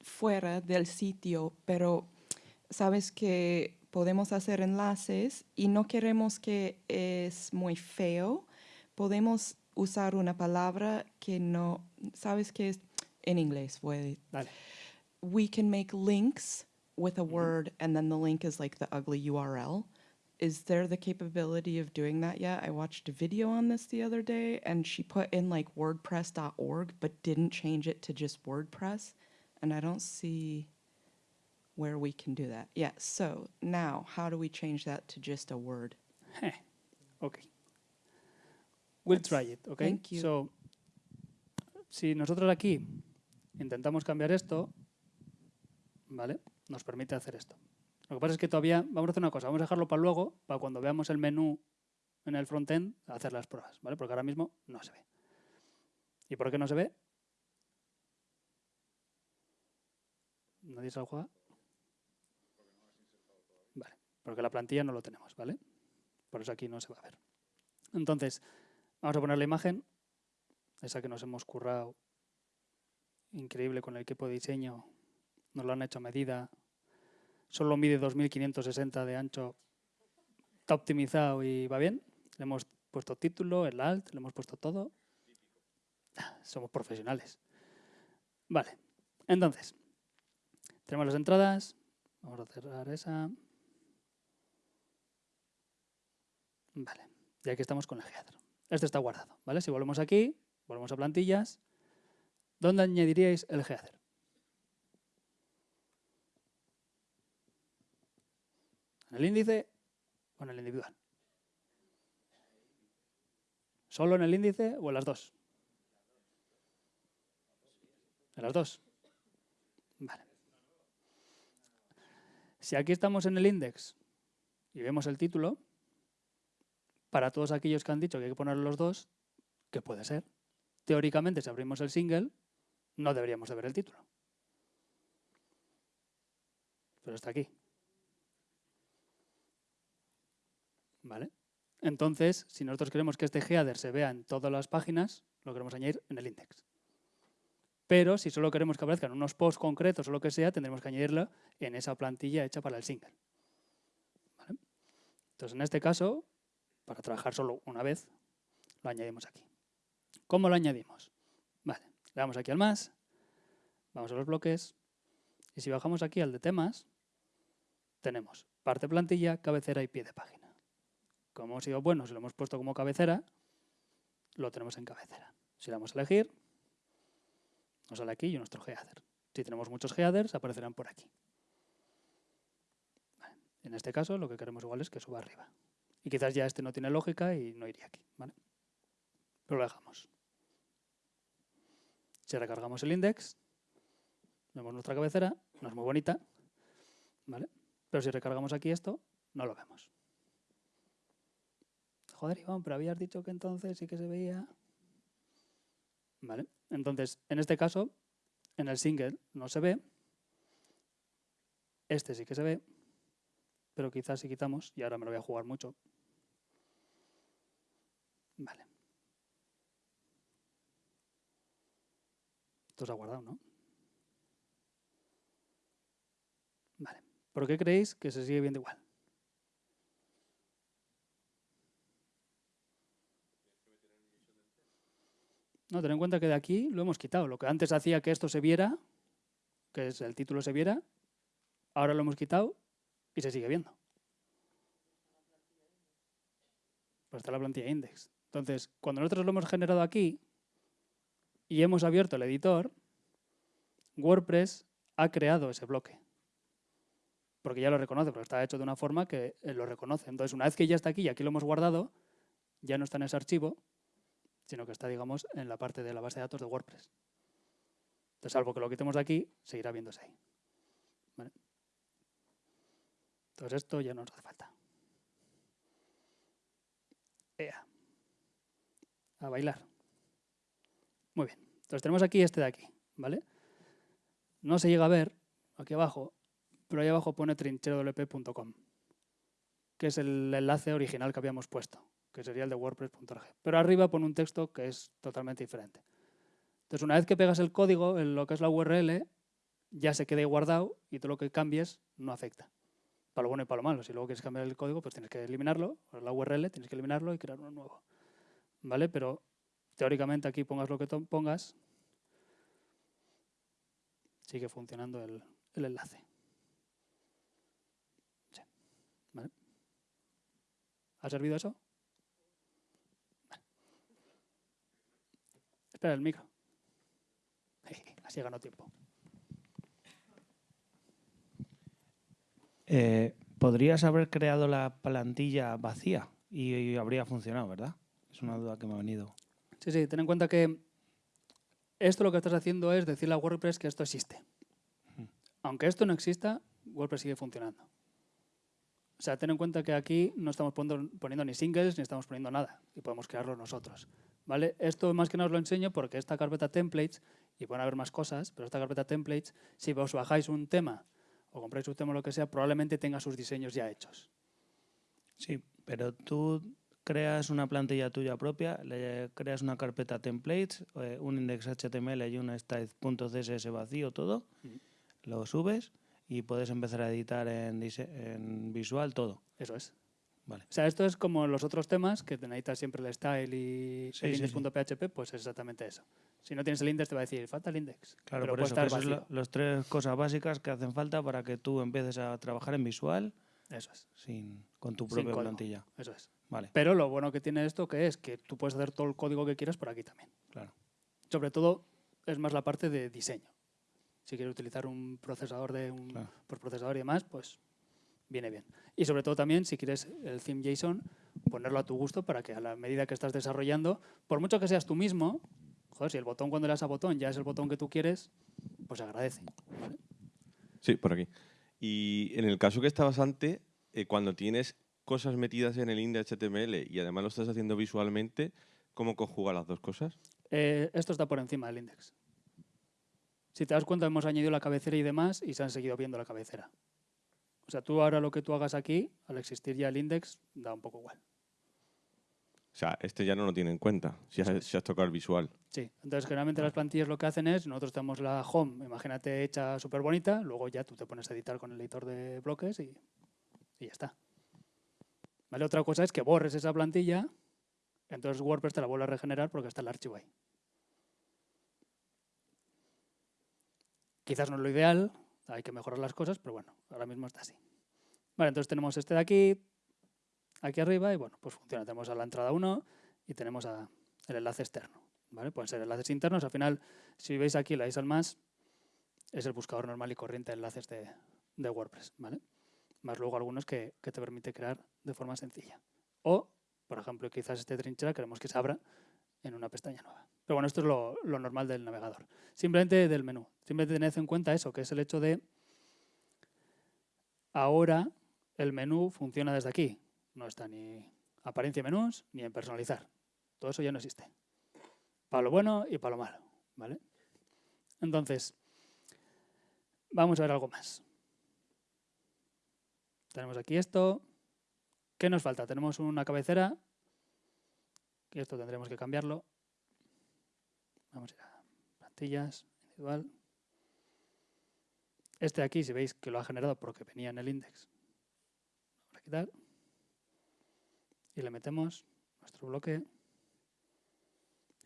fuera del sitio, pero sabes que podemos hacer enlaces y no queremos que es muy feo, podemos usar una palabra que no, sabes que es en inglés. Voy Vale. We can make links with a word and then the link is like the ugly URL. Is there the capability of doing that yet? I watched a video on this the other day and she put in like wordpress.org but didn't change it to just WordPress. And I don't see where we can do that. Yeah, so now how do we change that to just a word? Heh. Ok. We'll try it, ok? Thank you. So, si nosotros aquí intentamos cambiar esto, ¿vale? Nos permite hacer esto. Lo que pasa es que todavía, vamos a hacer una cosa, vamos a dejarlo para luego, para cuando veamos el menú en el frontend, hacer las pruebas, ¿vale? Porque ahora mismo no se ve. ¿Y por qué no se ve? ¿Nadie se lo juega? Vale, porque la plantilla no lo tenemos, ¿vale? Por eso aquí no se va a ver. Entonces, vamos a poner la imagen, esa que nos hemos currado, increíble con el equipo de diseño, nos lo han hecho a medida, solo mide 2560 de ancho, está optimizado y va bien. Le hemos puesto título, el alt, le hemos puesto todo. Somos profesionales. Vale, entonces, tenemos las entradas, vamos a cerrar esa. Vale, y aquí estamos con el header. Este está guardado, ¿vale? Si volvemos aquí, volvemos a plantillas, ¿dónde añadiríais el header? ¿En el índice o en el individual? ¿Solo en el índice o en las dos? En las dos. Vale. Si aquí estamos en el index y vemos el título, para todos aquellos que han dicho que hay que poner los dos, ¿qué puede ser? Teóricamente, si abrimos el single, no deberíamos de ver el título. Pero está aquí. ¿Vale? Entonces, si nosotros queremos que este header se vea en todas las páginas, lo queremos añadir en el index. Pero si solo queremos que aparezcan unos posts concretos o lo que sea, tendremos que añadirlo en esa plantilla hecha para el single. Entonces, en este caso, para trabajar solo una vez, lo añadimos aquí. ¿Cómo lo añadimos? Vale, le damos aquí al más, vamos a los bloques, y si bajamos aquí al de temas, tenemos parte plantilla, cabecera y pie de página. Como hemos sido buenos y lo hemos puesto como cabecera, lo tenemos en cabecera. Si le damos a elegir, nos sale aquí y nuestro header. Si tenemos muchos headers, aparecerán por aquí. En este caso, lo que queremos igual es que suba arriba. Y quizás ya este no tiene lógica y no iría aquí. Pero lo dejamos. Si recargamos el index, vemos nuestra cabecera, no es muy bonita, ¿vale? pero si recargamos aquí esto, no lo vemos. Joder, Iván, pero habías dicho que entonces sí que se veía. ¿Vale? Entonces, en este caso, en el single no se ve. Este sí que se ve, pero quizás si quitamos, y ahora me lo voy a jugar mucho. Vale. Esto se ha guardado, ¿no? Vale. ¿Por qué creéis que se sigue viendo igual? No, ten en cuenta que de aquí lo hemos quitado. Lo que antes hacía que esto se viera, que es el título se viera, ahora lo hemos quitado y se sigue viendo. Pues está la plantilla index. Entonces, cuando nosotros lo hemos generado aquí y hemos abierto el editor, WordPress ha creado ese bloque. Porque ya lo reconoce, porque está hecho de una forma que lo reconoce. Entonces, una vez que ya está aquí y aquí lo hemos guardado, ya no está en ese archivo, sino que está, digamos, en la parte de la base de datos de WordPress. Entonces, salvo que lo quitemos de aquí, seguirá viéndose ahí. Entonces, esto ya no nos hace falta. Ea. A bailar. Muy bien. Entonces, tenemos aquí este de aquí, ¿vale? No se llega a ver aquí abajo, pero ahí abajo pone trincherodlp.com, que es el enlace original que habíamos puesto que sería el de wordpress.org. Pero arriba pone un texto que es totalmente diferente. Entonces, una vez que pegas el código en lo que es la URL, ya se queda guardado y todo lo que cambies no afecta. Para lo bueno y para lo malo. Si luego quieres cambiar el código, pues tienes que eliminarlo, la URL, tienes que eliminarlo y crear uno nuevo. ¿Vale? Pero teóricamente aquí pongas lo que pongas, sigue funcionando el, el enlace. ¿Ha servido eso? Espera el micro. Así ganó tiempo. Eh, podrías haber creado la plantilla vacía y, habría funcionado, ¿verdad? Es una duda que me ha venido. Sí, sí, ten en cuenta que esto lo que estás haciendo es decirle a WordPress que esto existe. Aunque esto no exista, WordPress sigue funcionando. O sea, ten en cuenta que aquí no estamos poniendo ni singles ni estamos poniendo nada y podemos crearlo nosotros. ¿vale? Esto más que nada os lo enseño porque esta carpeta templates, y pueden haber más cosas, pero esta carpeta templates, si os bajáis un tema o compráis un tema o lo que sea, probablemente tenga sus diseños ya hechos. Sí, pero tú creas una plantilla tuya propia, le creas una carpeta templates, eh, un index HTML y un style.css vacío, todo, lo subes y puedes empezar a editar en, en visual todo. Eso es. O sea, esto es como los otros temas que necesitas siempre el style y el index.php, pues es exactamente eso. Si no tienes el index te va a decir, falta el index. Claro, por eso, son las tres cosas básicas que hacen falta para que tú empieces a trabajar en visual. Eso es. Sin, con tu propia plantilla. Eso es. Vale. Pero lo bueno que tiene esto que es que tú puedes hacer todo el código que quieras por aquí también. Claro. Sobre todo es más la parte de diseño. Si quieres utilizar un procesador de un por procesador y demás, pues viene bien. Y sobre todo también, si quieres el theme JSON, ponerlo a tu gusto para que a la medida que estás desarrollando, por mucho que seas tú mismo, joder, si el botón cuando le das a botón ya es el botón que tú quieres, pues agradece. Sí, por aquí. Y en el caso que estabas antes, eh, cuando tienes cosas metidas en el index HTML y además lo estás haciendo visualmente, ¿cómo conjuga las dos cosas? Eh, esto está por encima del index. Si te das cuenta, hemos añadido la cabecera y demás y se han seguido viendo la cabecera. O sea, tú ahora lo que tú hagas aquí, al existir ya el index, da un poco igual. O sea, este ya no lo tiene en cuenta, si has, tocado el visual. Sí, entonces generalmente las plantillas lo que hacen es, nosotros tenemos la home, imagínate, hecha súper bonita, luego ya tú te pones a editar con el editor de bloques y, y ya está. ¿Vale? Otra cosa es que borres esa plantilla, entonces WordPress te la vuelve a regenerar porque está el archivo ahí. Quizás no es lo ideal, hay que mejorar las cosas, pero bueno, ahora mismo está así. Vale, entonces tenemos este de aquí, aquí arriba, y bueno, pues funciona. Tenemos a la entrada 1 y tenemos el enlace externo. ¿vale? Pueden ser enlaces internos. Al final, si veis aquí la al más, es el buscador normal y corriente de enlaces de, de WordPress. ¿vale? Más luego algunos que, que, te permite crear de forma sencilla. O, por ejemplo, quizás este trinchera queremos que se abra en una pestaña nueva. Pero bueno, esto es lo, normal del navegador. Simplemente del menú. Simplemente tened en cuenta eso, que es el hecho de ahora el menú funciona desde aquí. No está ni apariencia menús ni en personalizar. Todo eso ya no existe. Para lo bueno y para lo malo. ¿vale? Entonces, vamos a ver algo más. Tenemos aquí esto. ¿Qué nos falta? Tenemos una cabecera. Y esto tendremos que cambiarlo. Vamos a ir a plantillas, individual. Este de aquí, si veis que lo ha generado porque venía en el index, vamos a quitar. Y le metemos nuestro bloque,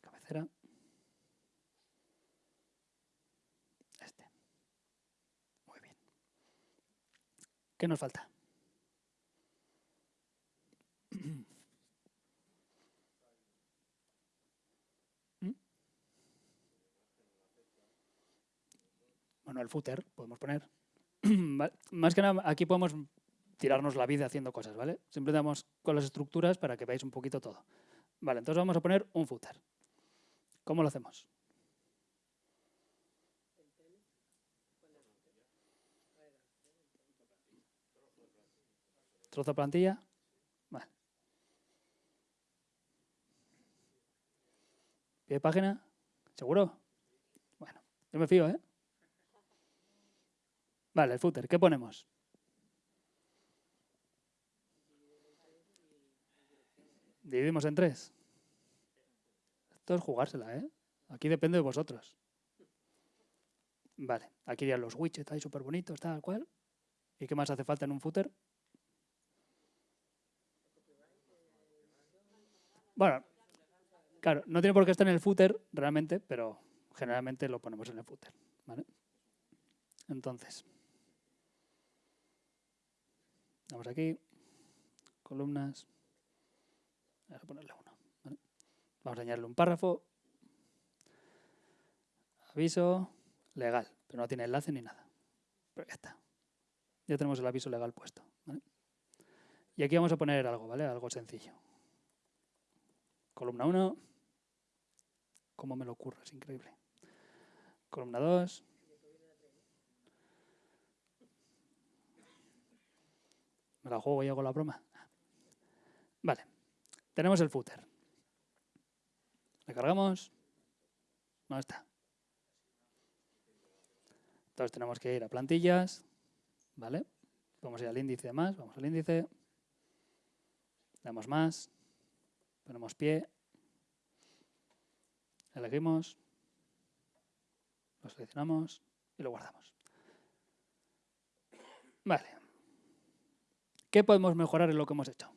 cabecera. Este. Muy bien. ¿Qué nos falta? El footer podemos poner. Más que nada, aquí podemos tirarnos la vida haciendo cosas, ¿vale? Siempre damos con las estructuras para que veáis un poquito todo. Vale, entonces vamos a poner un footer. ¿Cómo lo hacemos? Trozo de plantilla. ¿Pie de página? ¿Seguro? Bueno, yo me fío, ¿eh? Vale, el footer. ¿Qué ponemos? Dividimos en tres. Esto es jugársela, ¿eh? Aquí depende de vosotros. Vale, aquí irían los widgets ahí súper bonitos, tal cual. ¿Y qué más hace falta en un footer? Bueno, claro, no tiene por qué estar en el footer realmente, pero generalmente lo ponemos en el footer. Entonces, vamos aquí, columnas, vamos a ponerle uno. Vamos a añadirle un párrafo, aviso legal, pero no tiene enlace ni nada, pero ya está, ya tenemos el aviso legal puesto. Y aquí vamos a poner algo, ¿vale? Algo sencillo. Columna 1. ¿Cómo me lo ocurre? Es increíble. Columna 2. La juego y hago la broma. Vale. Tenemos el footer. Le cargamos. No está. Entonces tenemos que ir a plantillas. ¿Vale? Vamos ir al índice más. Vamos al índice. Damos más. Ponemos pie. Elegimos. Lo seleccionamos y lo guardamos. Vale. ¿Qué podemos mejorar en lo que hemos hecho?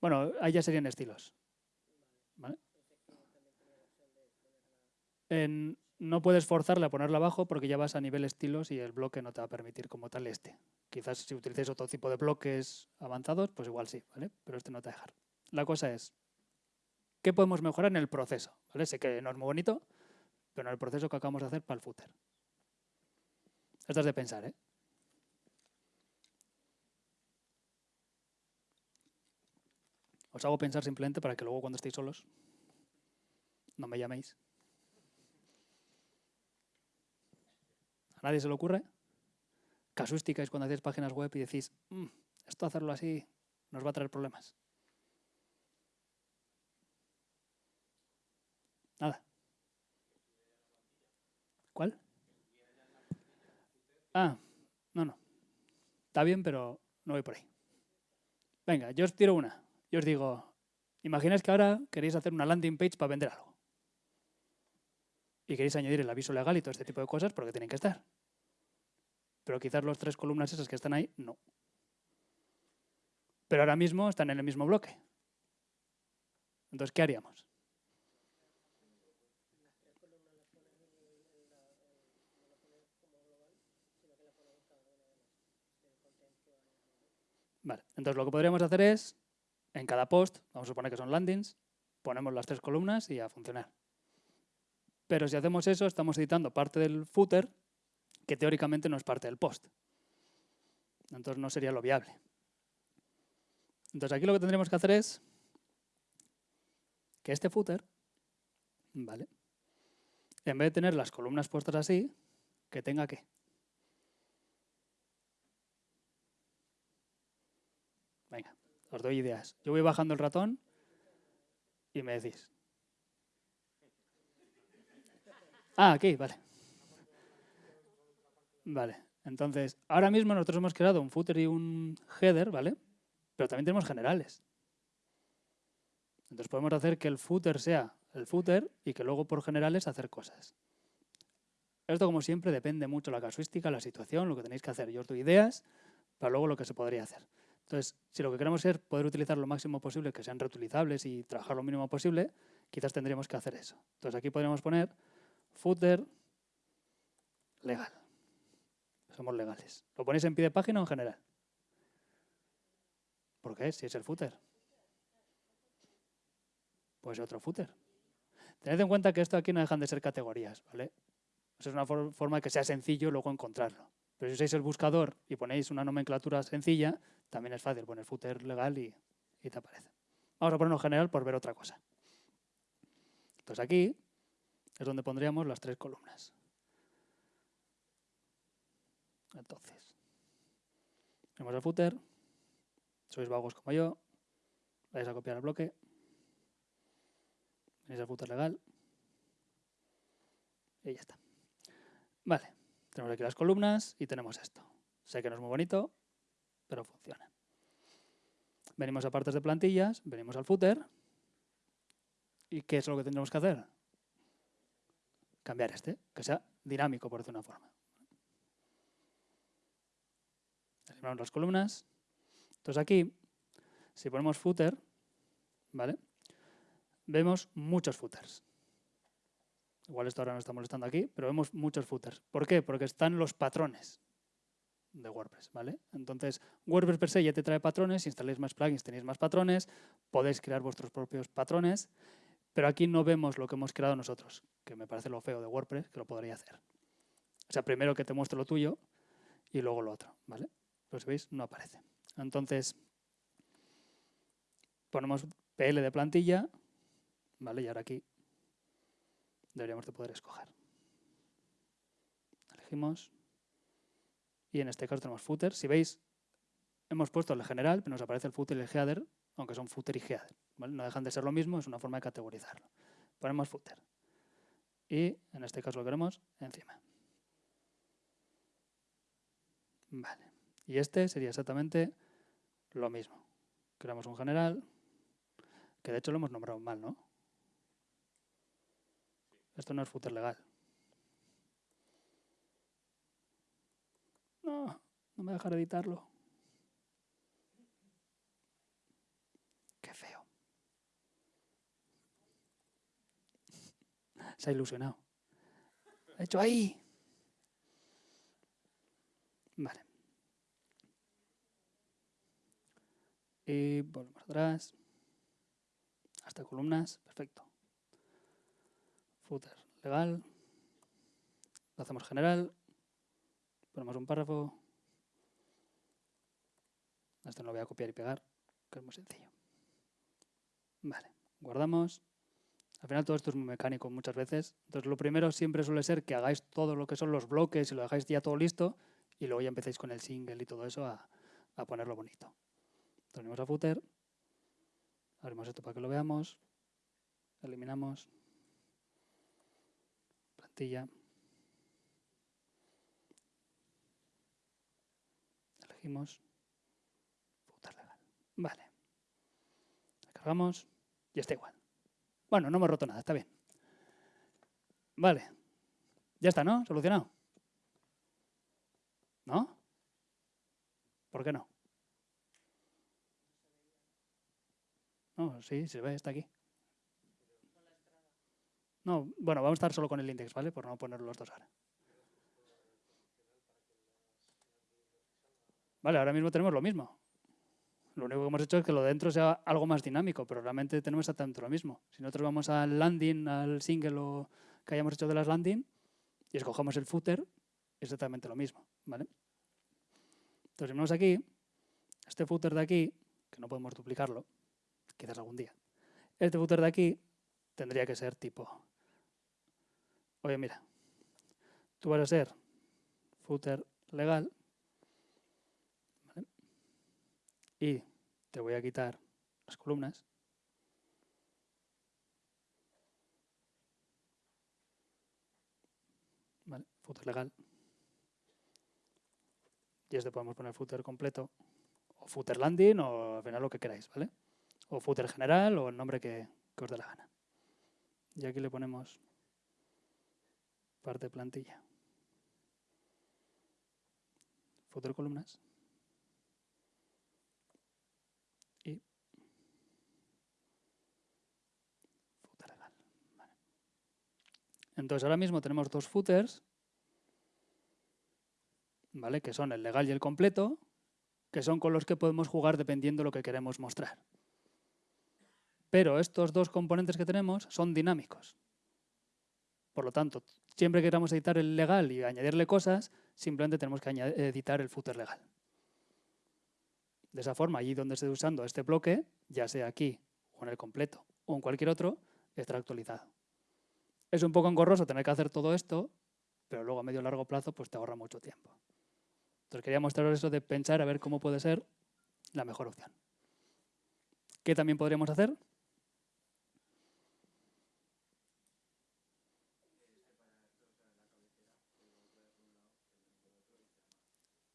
Bueno, ahí ya serían estilos. No puedes forzarle a ponerlo abajo porque ya vas a nivel estilos y el bloque no te va a permitir como tal este. Quizás si utilices otro tipo de bloques avanzados, pues igual sí, ¿vale? Pero este no te va a dejar. La cosa es, ¿qué podemos mejorar en el proceso? ¿Vale? Sé que no es muy bonito, pero en el proceso que acabamos de hacer para el footer. Esto es de pensar, ¿eh? Os hago pensar simplemente para que luego cuando estéis solos no me llaméis. ¿A nadie se le ocurre? Casuística es cuando hacéis páginas web y decís, "Mm, esto hacerlo así nos va a traer problemas. Nada. ¿Cuál? Ah, no, no. Está bien, pero no voy por ahí. Venga, yo os tiro una. Yo os digo, imagináis que ahora queréis hacer una landing page para vender algo. Y queréis añadir el aviso legal y todo este tipo de cosas porque tienen que estar. Pero quizás los tres columnas esas que están ahí, no. Pero ahora mismo están en el mismo bloque. Entonces, ¿qué haríamos? Vale, entonces lo que podríamos hacer es, en cada post, vamos a suponer que son landings, ponemos las tres columnas y a funcionar. Pero si hacemos eso, estamos editando parte del footer que teóricamente no es parte del post. Entonces no sería lo viable. Entonces aquí lo que tendríamos que hacer es que este footer, ¿vale? En vez de tener las columnas puestas así, que tenga qué. Venga, os doy ideas. Yo voy bajando el ratón y me decís. Ah, aquí, vale. Vale. Entonces, ahora mismo nosotros hemos creado un footer y un header, ¿vale? Pero también tenemos generales. Entonces podemos hacer que el footer sea el footer y que luego por generales hacer cosas. Esto, como siempre, depende mucho de la casuística, la situación, lo que tenéis que hacer. Yo os doy ideas para luego lo que se podría hacer. Entonces, si lo que queremos es poder utilizar lo máximo posible, que sean reutilizables y trabajar lo mínimo posible, quizás tendríamos que hacer eso. Entonces aquí podríamos poner footer legal. Somos legales. ¿Lo ponéis en pie de página o en general? ¿Por qué? Si es el footer. Pues otro footer. Tened en cuenta que esto aquí no dejan de ser categorías, ¿vale? Esa es una for- forma que sea sencillo luego encontrarlo. Pero si usáis el buscador y ponéis una nomenclatura sencilla, también es fácil poner footer legal y, y te aparece. Vamos a ponerlo en general por ver otra cosa. Entonces aquí es donde pondríamos las tres columnas. Entonces, tenemos el footer, sois vagos como yo, vais a copiar el bloque, tenéis el footer legal y ya está. Vale, tenemos aquí las columnas y tenemos esto. Sé que no es muy bonito, pero funciona. Venimos a partes de plantillas, venimos al footer. ¿Y qué es lo que tendremos que hacer? Cambiar este, que sea dinámico, por decir una forma. Eliminamos las columnas. Entonces aquí, si ponemos footer, ¿vale? Vemos muchos footers. Igual esto ahora nos está molestando aquí, pero vemos muchos footers. ¿Por qué? Porque están los patrones de WordPress, ¿vale? Entonces, WordPress per se ya te trae patrones, si instaláis más plugins tenéis más patrones, podéis crear vuestros propios patrones, pero aquí no vemos lo que hemos creado nosotros, que me parece lo feo de WordPress, que lo podría hacer. O sea, primero que te muestre lo tuyo y luego lo otro, ¿vale? Pero si veis, no aparece. Entonces, ponemos PL de plantilla, ¿vale? Y ahora aquí deberíamos de poder escoger. Elegimos. Y en este caso tenemos footer. Si veis, hemos puesto el general, pero nos aparece el footer y el header, aunque son footer y header. No dejan de ser lo mismo, es una forma de categorizarlo. Ponemos footer. Y en este caso lo queremos encima. Vale. Y este sería exactamente lo mismo. Creamos un general, que de hecho lo hemos nombrado mal, ¿no? Esto no es footer legal. No, no me dejar editarlo. Qué feo. Se ha ilusionado. Ha hecho ahí. Vale. Y volvemos atrás. Hasta columnas. Perfecto. Footer legal. Lo hacemos general. Ponemos un párrafo. Esto no lo voy a copiar y pegar, que es muy sencillo. Vale, guardamos. Al final todo esto es muy mecánico muchas veces. Entonces lo primero siempre suele ser que hagáis todo lo que son los bloques y lo dejáis ya todo listo y luego ya empecéis con el single y todo eso a, a ponerlo bonito. Venimos a footer, abrimos esto para que lo veamos, eliminamos, plantilla, elegimos footer legal. Vale. Cargamos y está igual. Bueno, no hemos roto nada, está bien. Vale. Ya está, ¿no? Solucionado. ¿No? ¿Por qué no? No, sí, se ve, está aquí. No, bueno, vamos a estar solo con el index, ¿vale? Por no poner los dos ahora. Vale, ahora mismo tenemos lo mismo. Lo único que hemos hecho es que lo de dentro sea algo más dinámico, pero realmente tenemos exactamente lo mismo. Si nosotros vamos al landing, al single o que hayamos hecho de las landing y escogemos el footer, es exactamente lo mismo, ¿vale? Entonces, si venimos aquí, este footer de aquí, que no podemos duplicarlo, quizás algún día, este footer de aquí tendría que ser tipo, oye, mira, tú vas a ser footer legal, ¿vale? Y te voy a quitar las columnas. Vale, footer legal. Y este podemos poner footer completo, o footer landing, o al final lo que queráis, ¿vale? O footer general, o el nombre que, que os dé la gana. Y aquí le ponemos parte plantilla. Footer columnas. Y footer legal. Vale. Entonces ahora mismo tenemos dos footers, ¿vale? que son el legal y el completo, que son con los que podemos jugar dependiendo de lo que queremos mostrar. Pero estos dos componentes que tenemos son dinámicos. Por lo tanto, siempre que queramos editar el legal y añadirle cosas, simplemente tenemos que editar el footer legal. De esa forma, allí donde esté usando este bloque, ya sea aquí o en el completo o en cualquier otro, estará actualizado. Es un poco engorroso tener que hacer todo esto, pero luego a medio y largo plazo pues te ahorra mucho tiempo. Entonces quería mostraros eso de pensar a ver cómo puede ser la mejor opción. ¿Qué también podríamos hacer?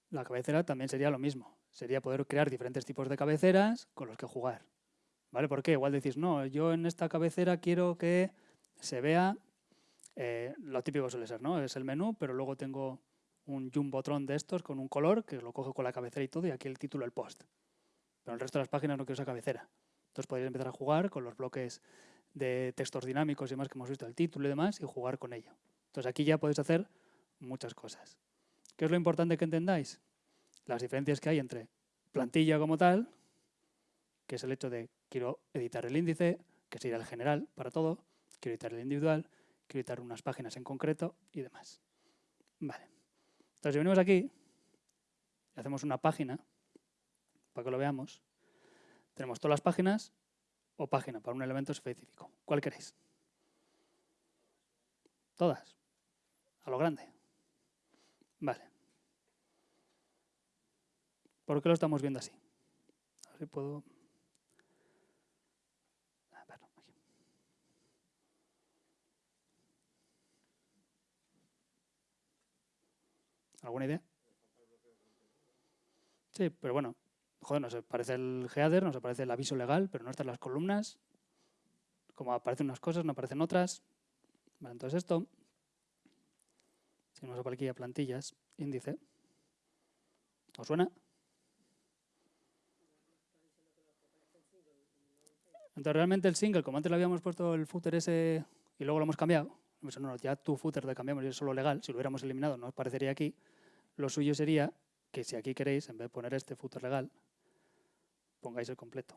La cabecera también sería lo mismo. Sería poder crear diferentes tipos de cabeceras con los que jugar. ¿Vale? ¿Por qué? Igual decís, no, yo en esta cabecera quiero que se vea eh, lo típico suele ser, ¿no? Es el menú, pero luego tengo un jumbotron de estos con un color que lo coge con la cabecera y todo, y aquí el título, el post. Pero el resto de las páginas no quiero esa cabecera. Entonces podéis empezar a jugar con los bloques de textos dinámicos y demás que hemos visto, el título y demás, y jugar con ello. Entonces aquí ya podéis hacer muchas cosas. ¿Qué es lo importante que entendáis? Las diferencias que hay entre plantilla como tal, que es el hecho de quiero editar el índice, que sería el general para todo, quiero editar el individual, quiero editar unas páginas en concreto y demás. Vale. Entonces, si venimos aquí y hacemos una página, para que lo veamos, tenemos todas las páginas o página para un elemento específico. ¿Cuál queréis? Todas. A lo grande. Vale. ¿Por qué lo estamos viendo así? A ver si puedo... A ver, aquí. ¿Alguna idea? Sí, pero bueno, joder, nos aparece el header, nos aparece el aviso legal, pero no están las columnas. Como aparecen unas cosas, no aparecen otras. Vale, entonces esto, si nos por aquí a plantillas, índice, ¿os suena? Entonces realmente el single, como antes le habíamos puesto el footer ese y luego lo hemos cambiado, pues no, ya tu footer lo cambiamos y es solo legal, si lo hubiéramos eliminado no os parecería aquí, lo suyo sería que si aquí queréis, en vez de poner este footer legal, pongáis el completo.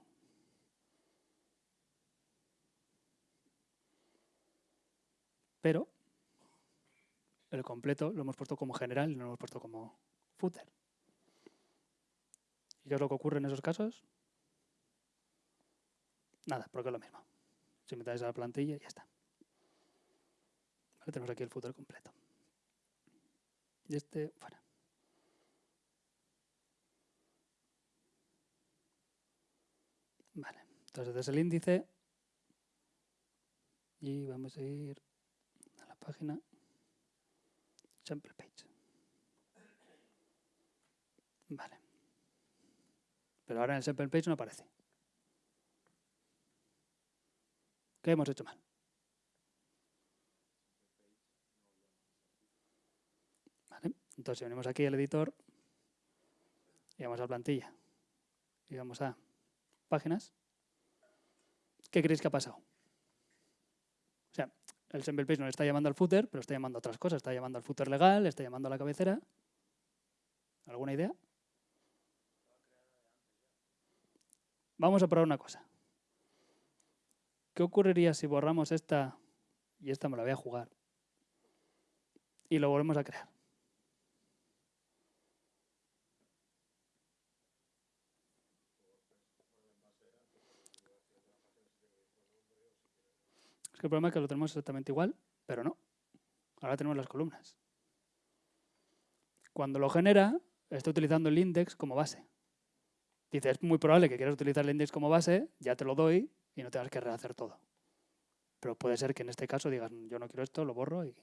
Pero el completo lo hemos puesto como general y no lo hemos puesto como footer. ¿Y qué es lo que ocurre en esos casos? Nada, porque es lo mismo. Si metáis a la plantilla y ya está. Vale, tenemos aquí el footer completo. Y este fuera. Vale, entonces desde el índice y vamos a ir a la página sample page. Vale. Pero ahora en el sample page no aparece. ¿Qué hemos hecho mal? Vale. Entonces, venimos aquí al editor y vamos a plantilla y vamos a páginas, ¿qué creéis que ha pasado? O sea, el sample page no le está llamando al footer, pero está llamando a otras cosas. Está llamando al footer legal, está llamando a la cabecera. ¿Alguna idea? Vamos a probar una cosa. ¿Qué ocurriría si borramos esta y esta me la voy a jugar y lo volvemos a crear? El problema es que lo tenemos exactamente igual, pero no. Ahora tenemos las columnas. Cuando lo genera, está utilizando el index como base. Dice, es muy probable que quieras utilizar el index como base, ya te lo doy y no tengas que rehacer todo. Pero puede ser que en este caso digas, yo no quiero esto, lo borro y...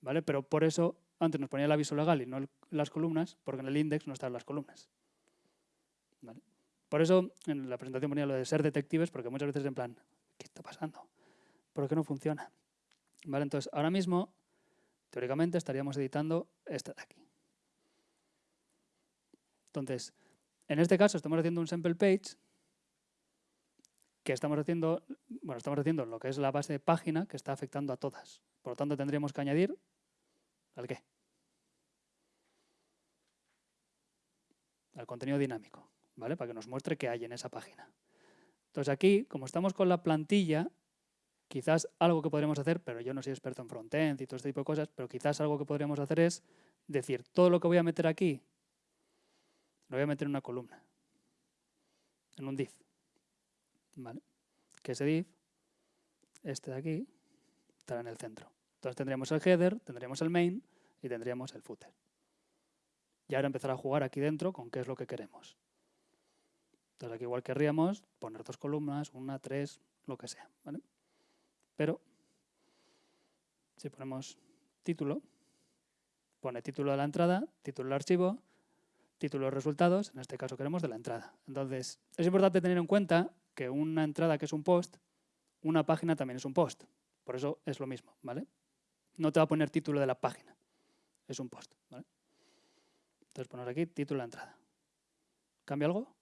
¿Vale? Pero por eso antes nos ponía el aviso legal y no las columnas, porque en el index no están las columnas. Por eso en la presentación ponía lo de ser detectives, porque muchas veces en plan, ¿qué está pasando? ¿Por qué no funciona? ¿Vale? Entonces, ahora mismo, teóricamente, estaríamos editando esta de aquí. Entonces, en este caso estamos haciendo un sample page que estamos haciendo, bueno, estamos haciendo lo que es la base de página que está afectando a todas. Por lo tanto, tendríamos que añadir al qué? Al contenido dinámico, ¿vale? Para que nos muestre qué hay en esa página. Entonces aquí, como estamos con la plantilla, quizás algo que podríamos hacer, pero yo no soy experto en frontend y todo este tipo de cosas, pero quizás algo que podríamos hacer es decir, todo lo que voy a meter aquí, lo voy a meter en una columna, en un div. ¿Vale? Que ese div, este de aquí, estará en el centro. Entonces tendríamos el header, tendríamos el main y tendríamos el footer. Y ahora empezar a jugar aquí dentro con qué es lo que queremos. Entonces aquí igual querríamos poner dos columnas, una, tres, lo que sea. ¿vale? Pero si ponemos título, pone título de la entrada, título del archivo, título de resultados, en este caso queremos de la entrada. Entonces es importante tener en cuenta que una entrada que es un post, una página también es un post. Por eso es lo mismo, ¿vale? No te va a poner título de la página, es un post. Entonces ponemos aquí título de la entrada. ¿Cambia algo?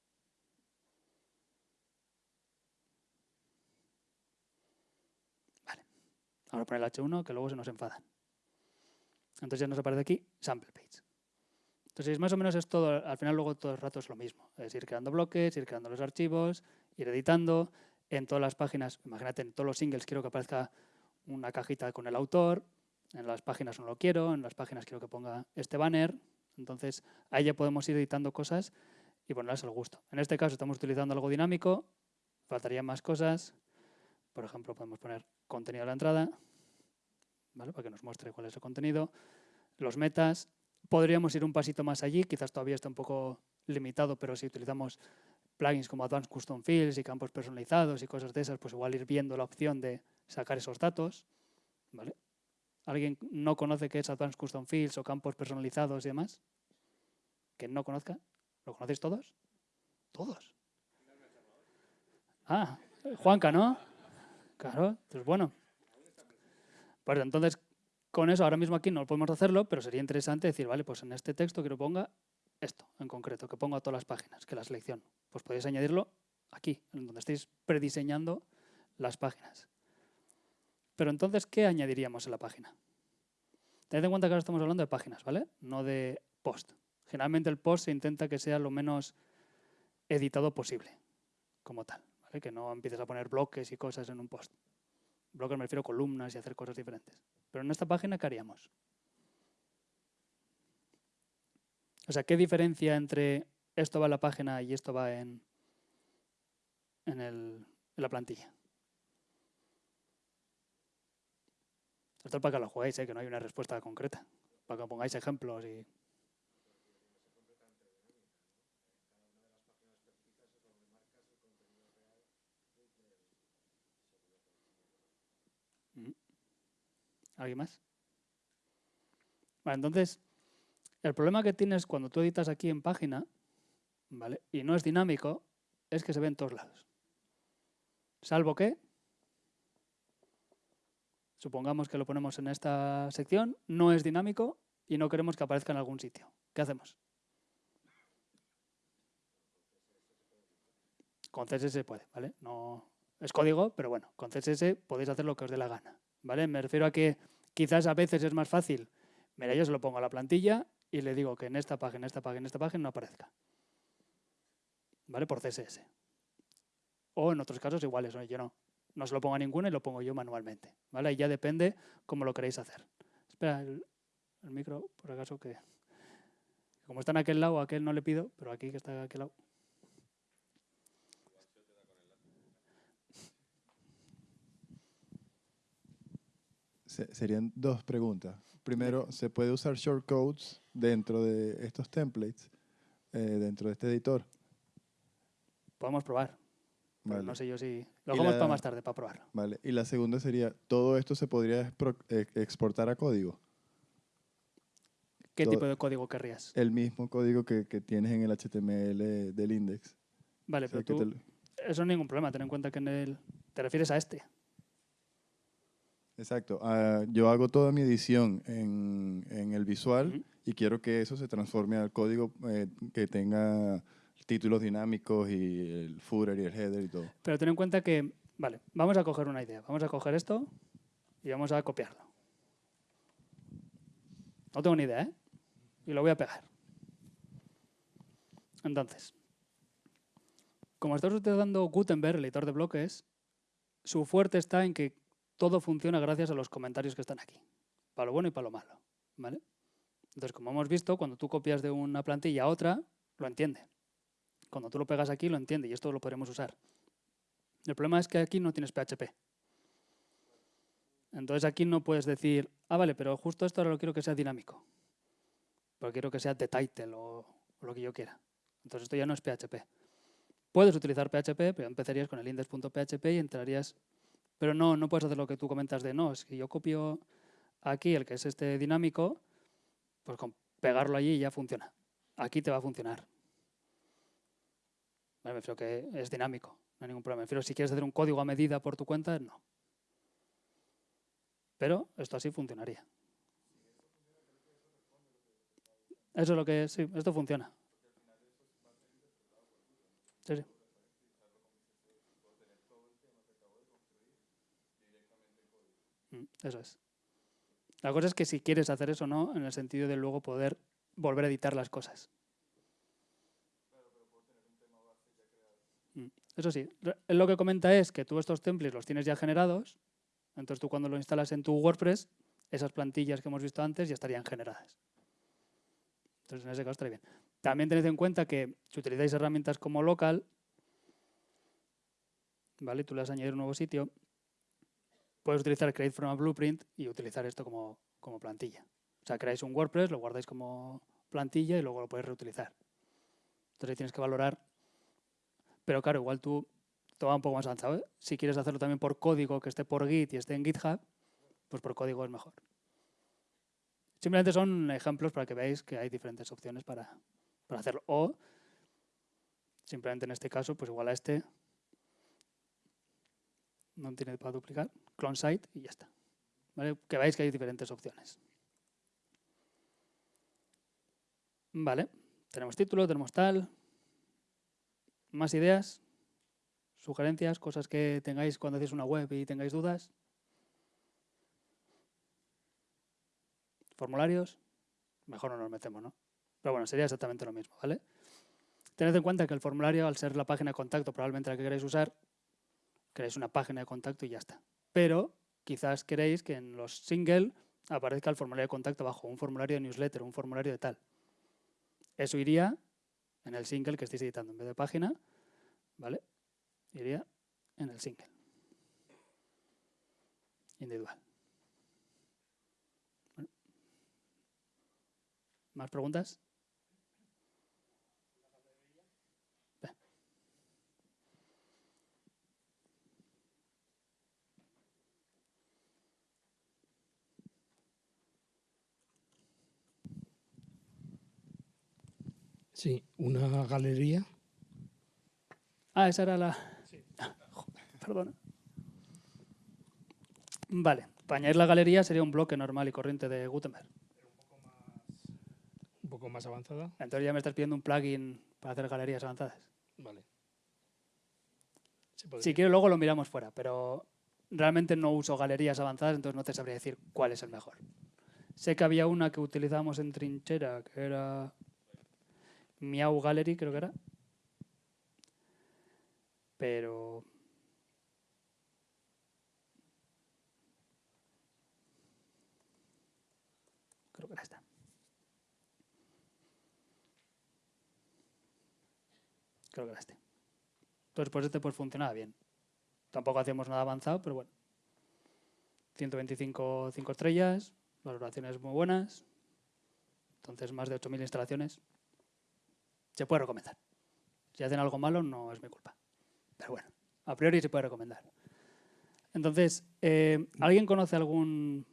Ahora poner el H1 que luego se nos enfadan. Entonces ya nos aparece aquí sample page. Entonces más o menos es todo, al final luego todo el rato es lo mismo. Es ir creando bloques, ir creando los archivos, ir editando. En todas las páginas, imagínate, en todos los singles quiero que aparezca una cajita con el autor. En las páginas no lo quiero, en las páginas quiero que ponga este banner. Entonces ahí ya podemos ir editando cosas y ponerlas al gusto. En este caso estamos utilizando algo dinámico, faltarían más cosas. Por ejemplo, podemos poner contenido de la entrada, ¿vale? para que nos muestre cuál es el contenido. Los metas, podríamos ir un pasito más allí, quizás todavía está un poco limitado, pero si utilizamos plugins como Advanced Custom Fields y campos personalizados y cosas de esas, pues igual ir viendo la opción de sacar esos datos. ¿Alguien no conoce qué es Advanced Custom Fields o campos personalizados y demás? ¿Que no conozca? ¿Lo conocéis todos? Todos. Ah, Juanca, ¿no? Claro, entonces bueno. Pues entonces, con eso ahora mismo aquí no podemos hacerlo, pero sería interesante decir, vale, pues en este texto quiero ponga esto en concreto, que ponga todas las páginas, que la selección. Pues podéis añadirlo aquí, en donde estéis prediseñando las páginas. Pero entonces, ¿qué añadiríamos en la página? Tened en cuenta que ahora estamos hablando de páginas, ¿vale? No de post. Generalmente el post se intenta que sea lo menos editado posible, como tal, ¿vale? Que no empieces a poner bloques y cosas en un post. Bloques me refiero a columnas y hacer cosas diferentes. Pero en esta página, ¿qué haríamos? O sea, ¿qué diferencia entre esto va en la página y esto va en, en, el- la plantilla? Esto es para que lo juguéis, ¿eh? que no hay una respuesta concreta. Para que pongáis ejemplos y... ¿Alguien más? Vale, entonces, el problema que tienes cuando tú editas aquí en página, ¿vale? Y no es dinámico, es que se ve en todos lados. Salvo que, supongamos que lo ponemos en esta sección, no es dinámico y no queremos que aparezca en algún sitio. ¿Qué hacemos? Con CSS se puede, ¿vale? No es código, pero bueno, con CSS podéis hacer lo que os dé la gana, ¿vale? Me refiero a que quizás a veces es más fácil. Mira, yo se lo pongo a la plantilla y le digo que en esta página, en esta página, en esta página no aparezca. ¿Vale? Por CSS. O en otros casos iguales, ¿no? yo no. No se lo pongo a ninguno y lo pongo yo manualmente. ¿Vale? Y ya depende cómo lo queréis hacer. Espera, el, micro, por acaso, que como está en aquel lado, a aquel no le pido, pero aquí que está a aquel lado. Se- serían dos preguntas. Primero, ¿se puede usar shortcodes dentro de estos templates, eh, dentro de este editor? Podemos probar. Vale. no sé yo si... Lo hagamos la- para más tarde, para probarlo. Vale. Y la segunda sería, ¿todo esto se podría eh, exportar a código? ¿Qué todo- tipo de código querrías? el mismo código que, que tienes en el HTML del index. Vale, O sea, pero tú, te eso no es ningún problema. Ten en cuenta que en el... Te refieres a este. Exacto. Ah, yo hago toda mi edición en, en el visual y quiero que eso se transforme al código eh, que tenga títulos dinámicos y el footer y el header y todo. Pero ten en cuenta que, vale, vamos a coger una idea. Vamos a coger esto y vamos a copiarlo. No tengo ni idea, ¿eh? Y lo voy a pegar. Entonces, como estás utilizando Gutenberg, el editor de bloques, su fuerte está en que todo funciona gracias a los comentarios que están aquí. Para lo bueno y para lo malo. ¿Vale? Entonces, como hemos visto, cuando tú copias de una plantilla a otra, lo entiende. Cuando tú lo pegas aquí, lo entiende y esto lo podremos usar. El problema es que aquí no tienes PHP. Entonces aquí no puedes decir, ah, vale, pero justo esto ahora lo quiero que sea dinámico. Porque quiero que sea de title o lo que yo quiera. Entonces esto ya no es PHP. Puedes utilizar PHP, pero empezarías con el index.php y entrarías... Pero no, no puedes hacer lo que tú comentas de, no, es que yo copio aquí el que es este dinámico, pues con pegarlo allí ya funciona. Aquí te va a funcionar. Vale, me refiero que es dinámico, no hay ningún problema. Me refiero si quieres hacer un código a medida por tu cuenta, no. Pero esto así funcionaría. Eso es lo que sí, esto funciona. Sí, sí. Eso es. La cosa es que si quieres hacer eso o no, en el sentido de luego poder volver a editar las cosas. Mm, Eso sí, lo que comenta es que tú estos templates los tienes ya generados, entonces tú cuando lo instalas en tu WordPress, esas plantillas que hemos visto antes ya estarían generadas. Entonces en ese caso estaría bien. También tened en cuenta que si utilizáis herramientas como local, ¿vale? Tú le vas a añadir un nuevo sitio, puedes utilizar Create from a Blueprint y utilizar esto como, como plantilla. O sea, creáis un WordPress, lo guardáis como plantilla y luego lo podéis reutilizar. Entonces tienes que valorar. Pero claro, igual tú va un poco más avanzado. ¿eh? Si quieres hacerlo también por código que esté por Git y esté en GitHub, pues por código es mejor. Simplemente son ejemplos para que veáis que hay diferentes opciones para, para hacerlo. O simplemente en este caso, pues igual a este no tiene para duplicar, clone site y ya está. ¿Vale? Que veáis que hay diferentes opciones. Vale, tenemos título, tenemos tal. ¿Más ideas? ¿Sugerencias? ¿Cosas que tengáis cuando hacéis una web y tengáis dudas? ¿Formularios? Mejor no nos metemos, ¿no? Pero bueno, sería exactamente lo mismo, ¿vale? Tened en cuenta que el formulario, al ser la página de contacto, probablemente la que queréis usar, creáis una página de contacto y ya está. Pero quizás queréis que en los single aparezca el formulario de contacto bajo un formulario de newsletter, un formulario de tal. Eso iría en el single que estéis editando. En vez de página, ¿vale? Iría en el single. Individual. ¿Más preguntas? Sí, una galería. Ah, esa era la... Perdona. Vale, para añadir la galería sería un bloque normal y corriente de Gutenberg. Un poco más avanzada. Entonces ya me estás pidiendo un plugin para hacer galerías avanzadas. Vale. Si quieres luego lo miramos fuera, pero realmente no uso galerías avanzadas, entonces no te sabría decir cuál es el mejor. Sé que había una que utilizábamos en Trinchera, que era Miau Gallery, creo que era. Pero... Creo que era esta. Creo que era este. Entonces, pues este pues funcionaba bien. Tampoco hacíamos nada avanzado, pero bueno. 125 cinco estrellas, valoraciones muy buenas. Entonces, más de 8.000 instalaciones. Se puede recomendar. Si hacen algo malo, no es mi culpa. Pero bueno, a priori se puede recomendar. Entonces, eh, ¿alguien conoce algún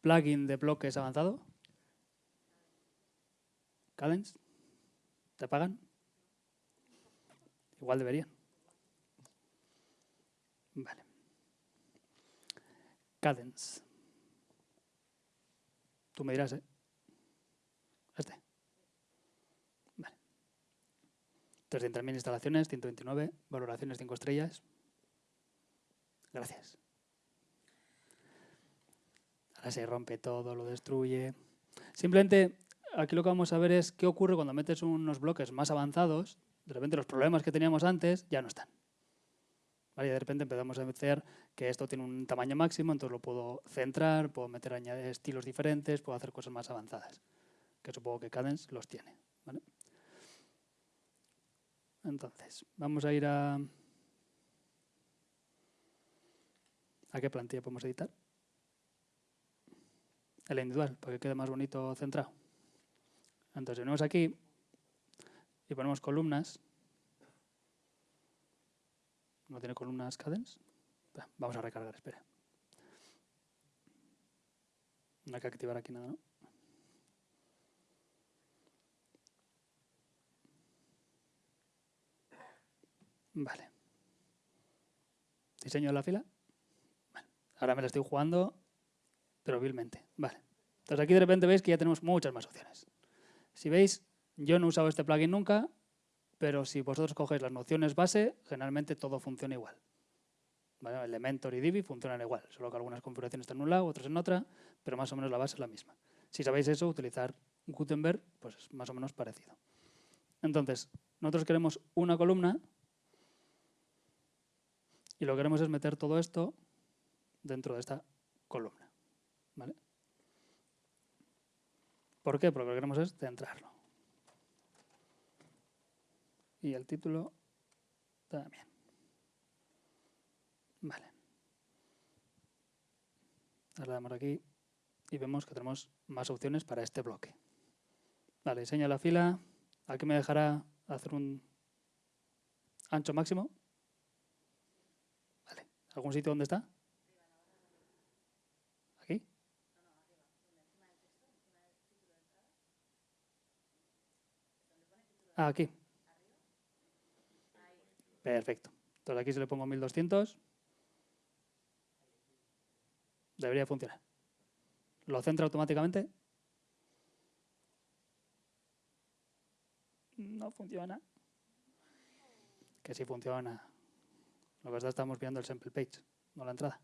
plugin de bloques avanzado? Cadence, ¿te pagan? Igual deberían. Vale. Cadence. Tú me dirás, ¿eh? Este. Vale. 300.000 instalaciones, 129, valoraciones 5 estrellas. Gracias. Ahora se rompe todo, lo destruye. Simplemente, aquí lo que vamos a ver es qué ocurre cuando metes unos bloques más avanzados. De repente los problemas que teníamos antes ya no están. Y de repente empezamos a meter que esto tiene un tamaño máximo, entonces lo puedo centrar, puedo meter estilos diferentes, puedo hacer cosas más avanzadas. Que supongo que Cadence los tiene. Entonces, vamos a ir a... ¿A qué plantilla podemos editar? El individual, para que quede más bonito centrado. Entonces, venimos aquí y ponemos columnas. ¿No tiene columnas cadence? Vamos a recargar, espera. No hay que activar aquí nada, ¿no? Vale. Diseño la fila. Ahora me la estoy jugando, pero vilmente. Vale. Entonces aquí de repente veis que ya tenemos muchas más opciones. Si veis, yo no he usado este plugin nunca, pero si vosotros cogéis las nociones base, generalmente todo funciona igual. Elementor y Divi funcionan igual, solo que algunas configuraciones están en un lado, otras en otra, pero más o menos la base es la misma. Si sabéis eso, utilizar Gutenberg, pues es más o menos parecido. Entonces, nosotros queremos una columna y lo que queremos es meter todo esto dentro de esta columna. ¿vale? ¿Por qué? Porque lo que queremos es centrarlo. Y el título también. Vale. Ahora le damos aquí y vemos que tenemos más opciones para este bloque. Vale, diseño la fila. Aquí me dejará hacer un ancho máximo. ¿Algún sitio donde está? ¿Aquí? Ah, aquí. Perfecto. Entonces aquí se le pongo 1200. Debería funcionar. ¿Lo centra automáticamente? No funciona. Que sí funciona. Que está estamos viendo el sample page, no la entrada.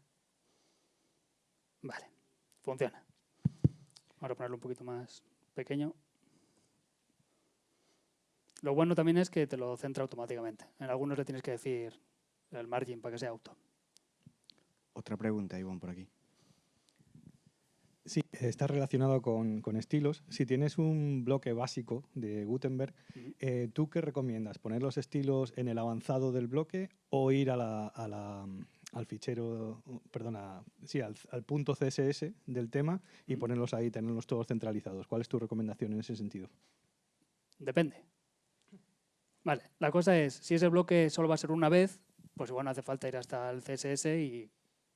Vale, funciona. Vamos a ponerlo un poquito más pequeño. Lo bueno también es que te lo centra automáticamente. En algunos le tienes que decir el margin para que sea auto. Otra pregunta, Ivonne, por aquí. Sí, está relacionado con, con estilos. Si tienes un bloque básico de Gutenberg, eh, ¿tú qué recomiendas? ¿Poner los estilos en el avanzado del bloque o ir a la- a la, mm, al fichero, uh, perdona, sí, al, al punto CSS del tema y ponerlos ahí, tenerlos todos centralizados? ¿Cuál es tu recomendación en ese sentido? Depende. Vale, la cosa es, si ese bloque solo va a ser una vez, pues igual no hace falta ir hasta el CSS y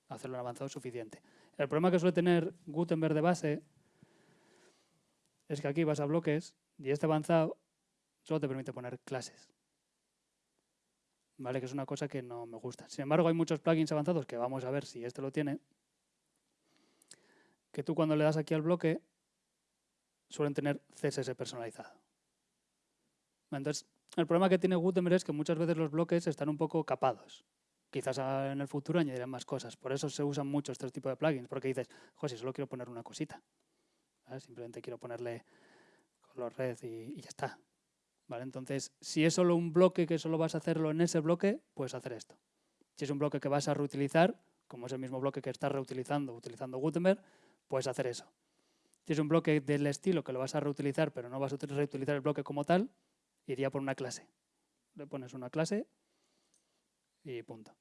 hacerlo en avanzado suficiente. El problema que suele tener Gutenberg de base es que aquí vas a bloques y este avanzado solo te permite poner clases. ¿Vale? Que es una cosa que no me gusta. Sin embargo, hay muchos plugins avanzados que vamos a ver si este lo tiene. Que tú cuando le das aquí al bloque suelen tener CSS personalizado. Entonces, el problema que tiene Gutenberg es que muchas veces los bloques están un poco capados. Quizás en el futuro añadirán más cosas. Por eso se usan mucho este tipo de plugins, porque dices, José, solo quiero poner una cosita. Simplemente quiero ponerle color red y, ya está. ¿Vale? Entonces, si es solo un bloque que solo vas a hacerlo en ese bloque, puedes hacer esto. Si es un bloque que vas a reutilizar, como es el mismo bloque que estás reutilizando utilizando Gutenberg, puedes hacer eso. Si es un bloque del estilo que lo vas a reutilizar, pero no vas a util- reutilizar el bloque como tal, iría por una clase. Le pones una clase y punto.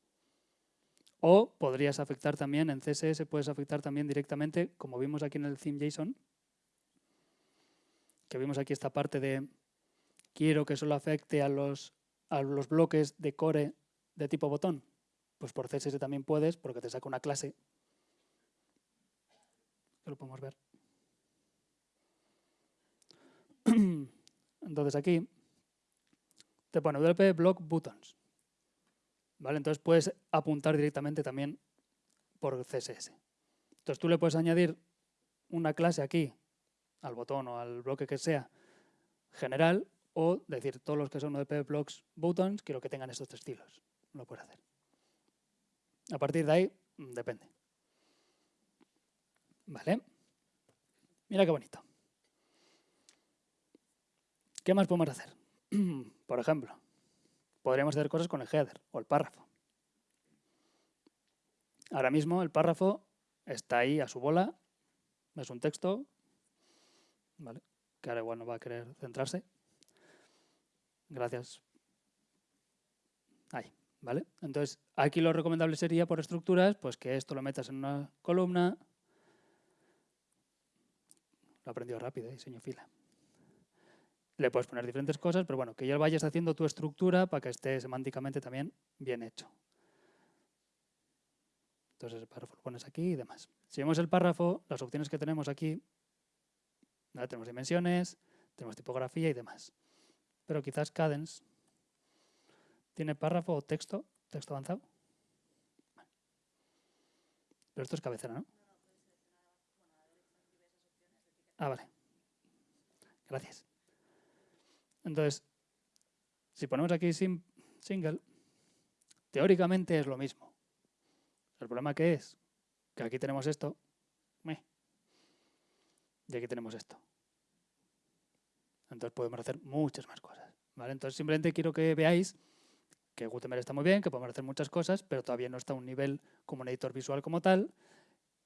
O podrías afectar también, en CSS puedes afectar también directamente, como vimos aquí en el theme JSON, que vimos aquí esta parte de quiero que solo afecte a los, a los bloques de core de tipo botón. Pues por CSS también puedes, porque te saca una clase. Lo podemos ver. Entonces aquí te pone WP block buttons. ¿Vale? Entonces puedes apuntar directamente también por CSS. Entonces tú le puedes añadir una clase aquí al botón o al bloque que sea general o decir todos los que son WP blocks buttons quiero que tengan estos estilos. Lo puedes hacer. A partir de ahí, mm, depende. ¿Vale? Mira qué bonito. ¿Qué más podemos hacer? Por ejemplo, podríamos hacer cosas con el header o el párrafo. Ahora mismo el párrafo está ahí a su bola, es un texto, ¿vale? que ahora igual no va a querer centrarse. Gracias. Ahí, ¿vale? Entonces, aquí lo recomendable sería por estructuras, pues que esto lo metas en una columna. Lo aprendió rápido, diseño fila. Le puedes poner diferentes cosas, pero bueno, que ya vayas haciendo tu estructura para que esté semánticamente también bien hecho. Entonces el párrafo lo pones aquí y demás. Si vemos el párrafo, las opciones que tenemos aquí, tenemos dimensiones, tenemos tipografía y demás. Pero quizás Cadence tiene párrafo o texto, texto avanzado. Pero esto es cabecera, ¿no? Ah, vale. Gracias. Entonces, si ponemos aquí single, teóricamente es lo mismo. El problema que es que aquí tenemos esto y aquí tenemos esto. Entonces podemos hacer muchas más cosas. Entonces simplemente quiero que veáis que Gutenberg está muy bien, que podemos hacer muchas cosas, pero todavía no está a un nivel como un editor visual como tal.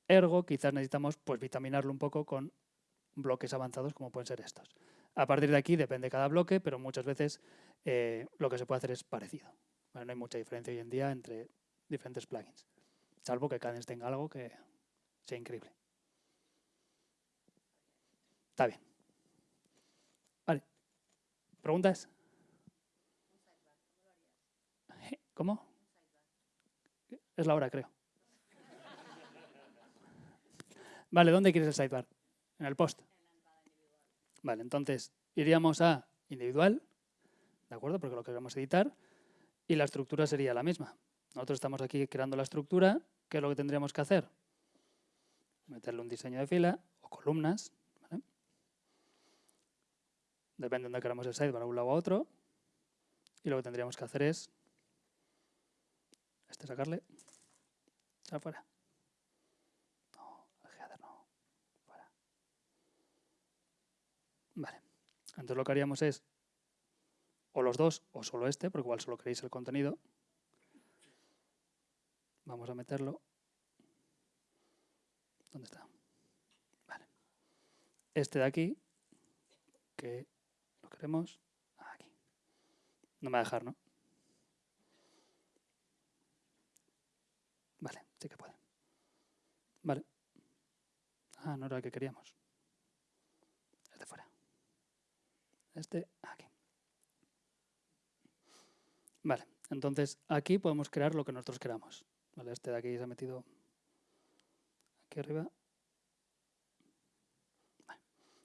Ergo, quizás necesitamos pues, vitaminarlo un poco con bloques avanzados como pueden ser estos. A partir de aquí depende cada bloque, pero muchas veces eh, lo que se puede hacer es parecido. no hay mucha diferencia hoy en día entre diferentes plugins, salvo que Cadence tenga algo que sea increíble. Está bien. Vale. ¿Preguntas? ¿Cómo? Es la hora, creo. Vale, ¿dónde quieres el sidebar? En el post. Vale, entonces iríamos a individual, ¿de acuerdo? Porque lo queremos editar, y la estructura sería la misma. Nosotros estamos aquí creando la estructura, ¿qué es lo que tendríamos que hacer? Meterle un diseño de fila o columnas, ¿vale? Depende de dónde queramos el sidebar, a un lado a otro, y lo que tendríamos que hacer es este sacarle afuera. Vale. Entonces lo que haríamos es o los dos o solo este, porque igual solo queréis el contenido. Vamos a meterlo. ¿Dónde está? Vale. Este de aquí, que lo queremos aquí. No me va a dejar, ¿no? Vale, sí que puede. Vale. Ah, no era el que queríamos. de fuera este aquí. Vale, entonces aquí podemos crear lo que nosotros queramos. Vale, este de aquí se ha metido aquí arriba.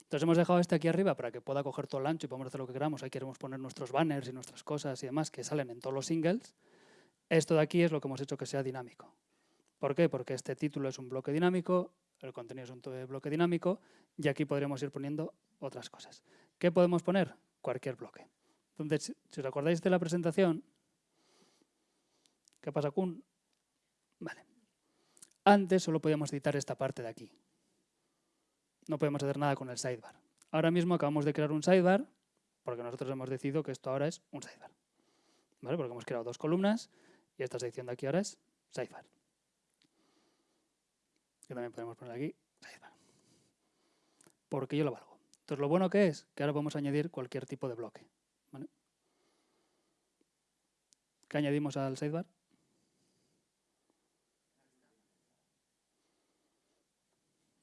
Entonces hemos dejado este aquí arriba para que pueda coger todo el ancho y podamos hacer lo que queramos. Ahí queremos poner nuestros banners y nuestras cosas y demás que salen en todos los singles. Esto de aquí es lo que hemos hecho que sea dinámico. ¿Por qué? Porque este título es un bloque dinámico, el contenido es un bloque dinámico y aquí podremos ir poniendo otras cosas. ¿Qué podemos poner? Cualquier bloque. Entonces, si os acordáis de la presentación, ¿qué pasa con? Vale. Antes solo podíamos editar esta parte de aquí. No podemos hacer nada con el sidebar. Ahora mismo acabamos de crear un sidebar porque nosotros hemos decidido que esto ahora es un sidebar. ¿Vale? Porque hemos creado dos columnas y esta sección de aquí ahora es sidebar. Que también podemos poner aquí sidebar. Porque yo lo valgo. Entonces, lo bueno que es que ahora podemos añadir cualquier tipo de bloque. ¿Qué añadimos al sidebar?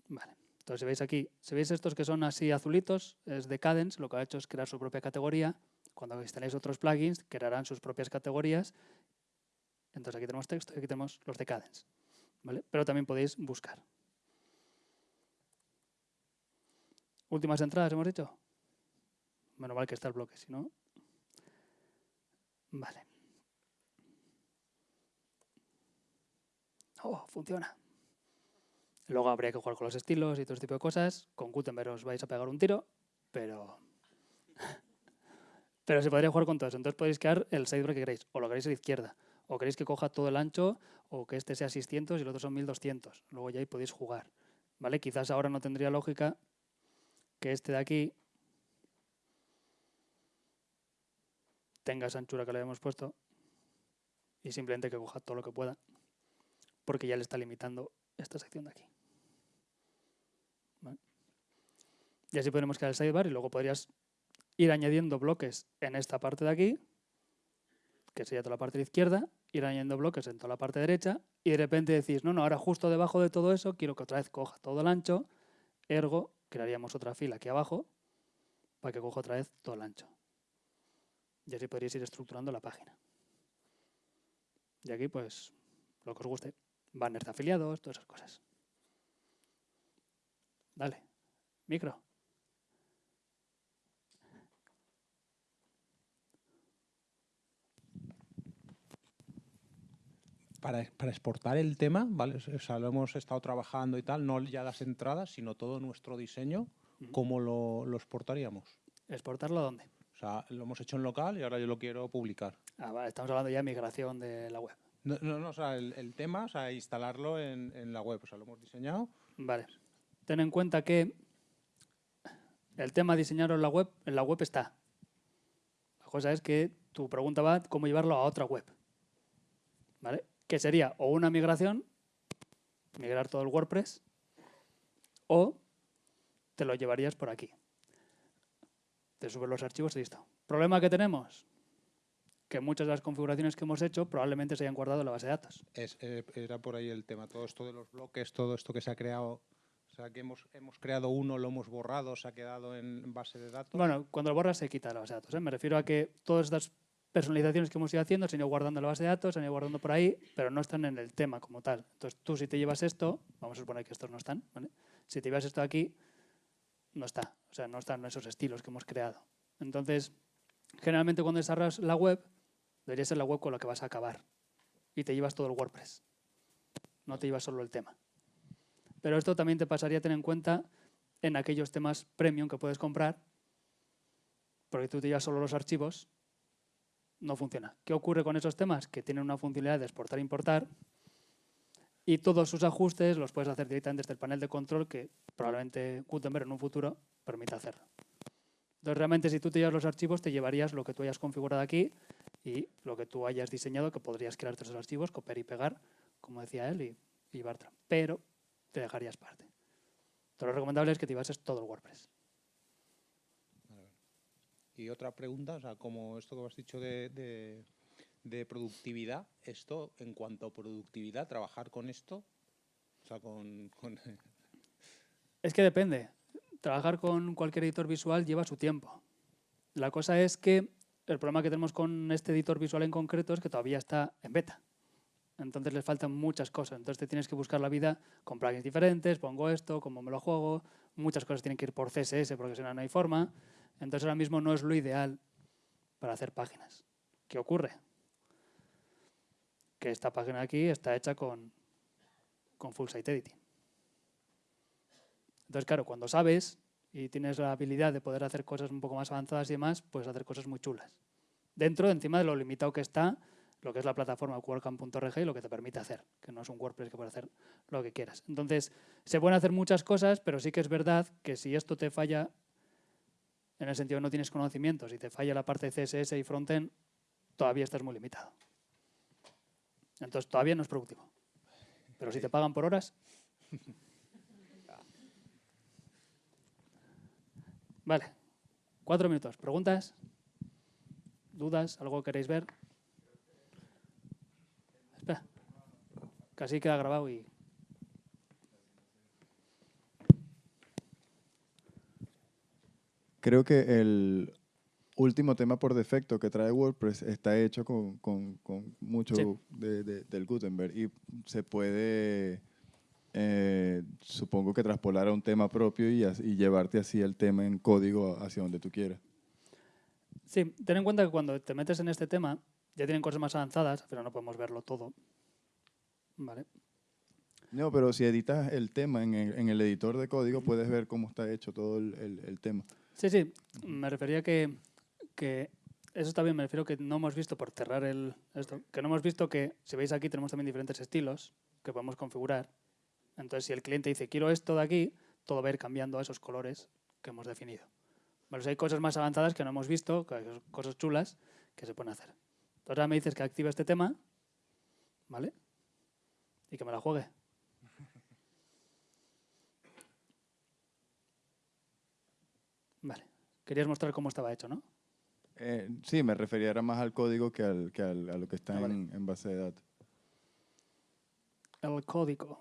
Vale. Entonces, si veis aquí, si veis estos que son así azulitos, es de Cadence, lo que ha hecho es crear su propia categoría. Cuando instaléis otros plugins, crearán sus propias categorías. Entonces, aquí tenemos texto y aquí tenemos los de Cadence. ¿vale? Pero también podéis buscar. Últimas entradas, hemos dicho. Menos mal que está el bloque, si no... Vale. Oh, funciona. Luego habría que jugar con los estilos y todo ese tipo de cosas. Con Gutenberg os vais a pegar un tiro, pero... pero se podría jugar con todo eso. Entonces podéis crear el sidebar que queréis. O lo queréis a la izquierda. O queréis que coja todo el ancho, o que este sea 600 y el otro son 1200. Luego ya ahí podéis jugar. ¿Vale? Quizás ahora no tendría lógica que este de aquí tenga esa anchura que le hemos puesto y simplemente que coja todo lo que pueda porque ya le está limitando esta sección de aquí. Y así podremos crear el sidebar y luego podrías ir añadiendo bloques en esta parte de aquí, que sería toda la parte de izquierda, ir añadiendo bloques en toda la parte derecha y de repente decís, no, no, ahora justo debajo de todo eso quiero que otra vez coja todo el ancho, ergo crearíamos otra fila aquí abajo para que coja otra vez todo el ancho. Y así podríais ir estructurando la página. Y aquí, pues, lo que os guste. Banners de afiliados, todas esas cosas. Dale. Micro. Para, para exportar el tema, ¿vale? O sea, lo hemos estado trabajando y tal, no ya las entradas, sino todo nuestro diseño, ¿cómo lo, lo exportaríamos? ¿Exportarlo a dónde? O sea, lo hemos hecho en local y ahora yo lo quiero publicar. Ah, vale, estamos hablando ya de migración de la web. No, no, no, o sea, el, el tema, o sea, instalarlo en, en la web, o sea, lo hemos diseñado. Vale. Ten en cuenta que el tema diseñarlo en la web, en la web está. La cosa es que tu pregunta va cómo llevarlo a otra web. ¿Vale? Que sería o una migración, migrar todo el WordPress, o te lo llevarías por aquí. Te subes los archivos y listo. ¿Problema que tenemos? Que muchas de las configuraciones que hemos hecho probablemente se hayan guardado en la base de datos. Es, eh, era por ahí el tema, todo esto de los bloques, todo esto que se ha creado, o sea, que hemos, hemos creado uno, lo hemos borrado, se ha quedado en base de datos. Bueno, cuando lo borras se quita la base de datos. ¿eh? Me refiero a que todas estas personalizaciones que hemos ido haciendo se han ido guardando en la base de datos, se han ido guardando por ahí, pero no están en el tema como tal. Entonces tú si te llevas esto, vamos a suponer que estos no están, ¿vale? Si te llevas esto aquí, no está. O sea, no están esos estilos que hemos creado. Entonces, generalmente cuando desarrollas la web, debería ser la web con la que vas a acabar. Y te llevas todo el WordPress. No te llevas solo el tema. Pero esto también te pasaría a tener en cuenta en aquellos temas premium que puedes comprar, porque tú te llevas solo los archivos, no funciona. ¿Qué ocurre con esos temas? Que tienen una funcionalidad de exportar e importar y todos sus ajustes los puedes hacer directamente desde el panel de control que probablemente Gutenberg en un futuro permita hacerlo. Entonces, realmente, si tú te llevas los archivos, te llevarías lo que tú hayas configurado aquí y lo que tú hayas diseñado, que podrías crear esos archivos, copiar y pegar, como decía él, y, y. Pero te dejarías parte. Entonces, lo recomendable es que te llevases todo el WordPress. Y otra pregunta, o sea, como esto que has dicho de, de, de productividad, esto, en cuanto a productividad, trabajar con esto, o sea, con... con Es que depende. Trabajar con cualquier editor visual lleva su tiempo. La cosa es que el problema que tenemos con este editor visual en concreto es que todavía está en beta. Entonces les faltan muchas cosas. Entonces te tienes que buscar la vida con plugins diferentes, pongo esto, cómo me lo juego. Muchas cosas tienen que ir por CSS porque si no, no hay forma. Entonces ahora mismo no es lo ideal para hacer páginas. ¿Qué ocurre? Que esta página aquí está hecha con, con Full Site Editing. Entonces, claro, cuando sabes y tienes la habilidad de poder hacer cosas un poco más avanzadas y demás, puedes hacer cosas muy chulas. Dentro, encima de lo limitado que está, lo que es la plataforma WordCamp.org y lo que te permite hacer, que no es un WordPress que puede hacer lo que quieras. Entonces, se pueden hacer muchas cosas, pero sí que es verdad que si esto te falla, en el sentido que no tienes conocimientos y te falla la parte de CSS y frontend, todavía estás muy limitado. Entonces, todavía no es productivo. Pero si te pagan por horas... Vale. Cuatro minutos. ¿Preguntas? ¿Dudas? ¿Algo que queréis ver? Espera. Casi queda grabado y... Creo que el último tema por defecto que trae WordPress está hecho con, con- con mucho Sí. de- de- del Gutenberg y se puede, eh, supongo que traspolar a un tema propio y, llevarte así el tema en código hacia donde tú quieras. Sí, ten en cuenta que cuando te metes en este tema, ya tienen cosas más avanzadas, pero no podemos verlo todo. ¿Vale? No, pero si editas el tema en el, en el editor de código, puedes ver cómo está hecho todo el, el- el tema. Sí, sí, me refería que, que eso está bien, me refiero que no hemos visto, por cerrar el, esto, que no hemos visto que, si veis aquí, tenemos también diferentes estilos que podemos configurar. Entonces, si el cliente dice, quiero esto de aquí, todo va a ir cambiando a esos colores que hemos definido. Bueno, si hay cosas más avanzadas que no hemos visto, cosas chulas que se pueden hacer. Entonces, ahora me dices que active este tema, ¿vale? Y que me la juegue. Vale. Querías mostrar cómo estaba hecho, ¿no? Eh, sí, me refería más al código que, al, que al- a lo que está Ah, vale. en, en base de datos. El código.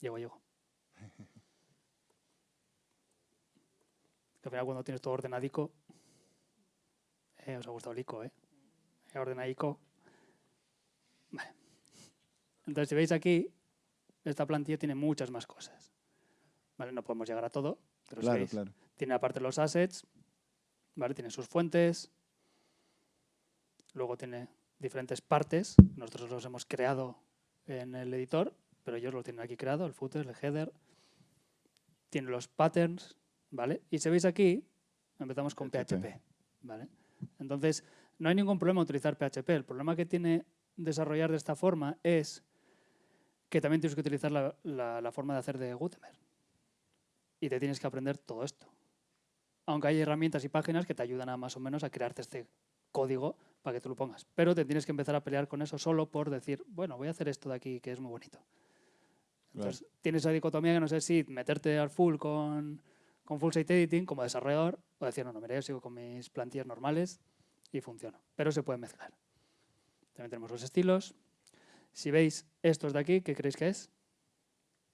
Llego, llego. Que al final cuando tienes todo ordenadico, eh, os ha gustado el ICO. Eh, Ordenadico. Entonces, si veis aquí, esta plantilla tiene muchas más cosas. Vale, no podemos llegar a todo, pero si Claro, veis, claro. tiene aparte los assets, ¿vale? Tiene sus fuentes, luego tiene diferentes partes, nosotros los hemos creado en el editor, pero ellos lo tienen aquí creado, el footer, el header, tiene los patterns, ¿vale? Y si veis aquí, empezamos con PHP. PHP, ¿vale? Entonces, no hay ningún problema utilizar PHP, el problema que tiene desarrollar de esta forma es que también tienes que utilizar la, la- la forma de hacer de Gutenberg. Y te tienes que aprender todo esto aunque hay herramientas y páginas que te ayudan a más o menos a crearte este código para que tú lo pongas. Pero te tienes que empezar a pelear con eso solo por decir, bueno, voy a hacer esto de aquí que es muy bonito. Entonces, tienes esa dicotomía que no sé si meterte al full con, con full site editing como desarrollador o decir, no, no, mira, yo sigo con mis plantillas normales y funciona. Pero se puede mezclar. También tenemos los estilos. Si veis estos de aquí, ¿qué creéis que es?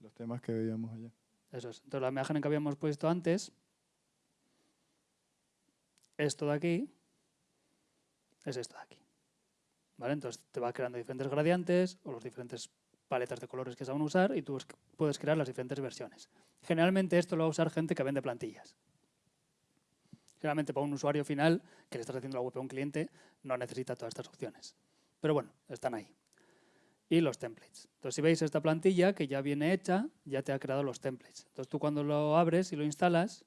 Los temas que veíamos allá. Eso es. Entonces, la imagen que habíamos puesto antes, esto de aquí, es esto de aquí. ¿Vale? Entonces, te va creando diferentes gradientes o los diferentes paletas de colores que se van a usar y tú es- puedes crear las diferentes versiones. Generalmente esto lo va a usar gente que vende plantillas. Generalmente para un usuario final que le estás haciendo la web a un cliente no necesita todas estas opciones. Pero bueno, están ahí. Y los templates. Entonces, si veis esta plantilla que ya viene hecha, ya te ha creado los templates. Entonces, tú cuando lo abres y lo instalas,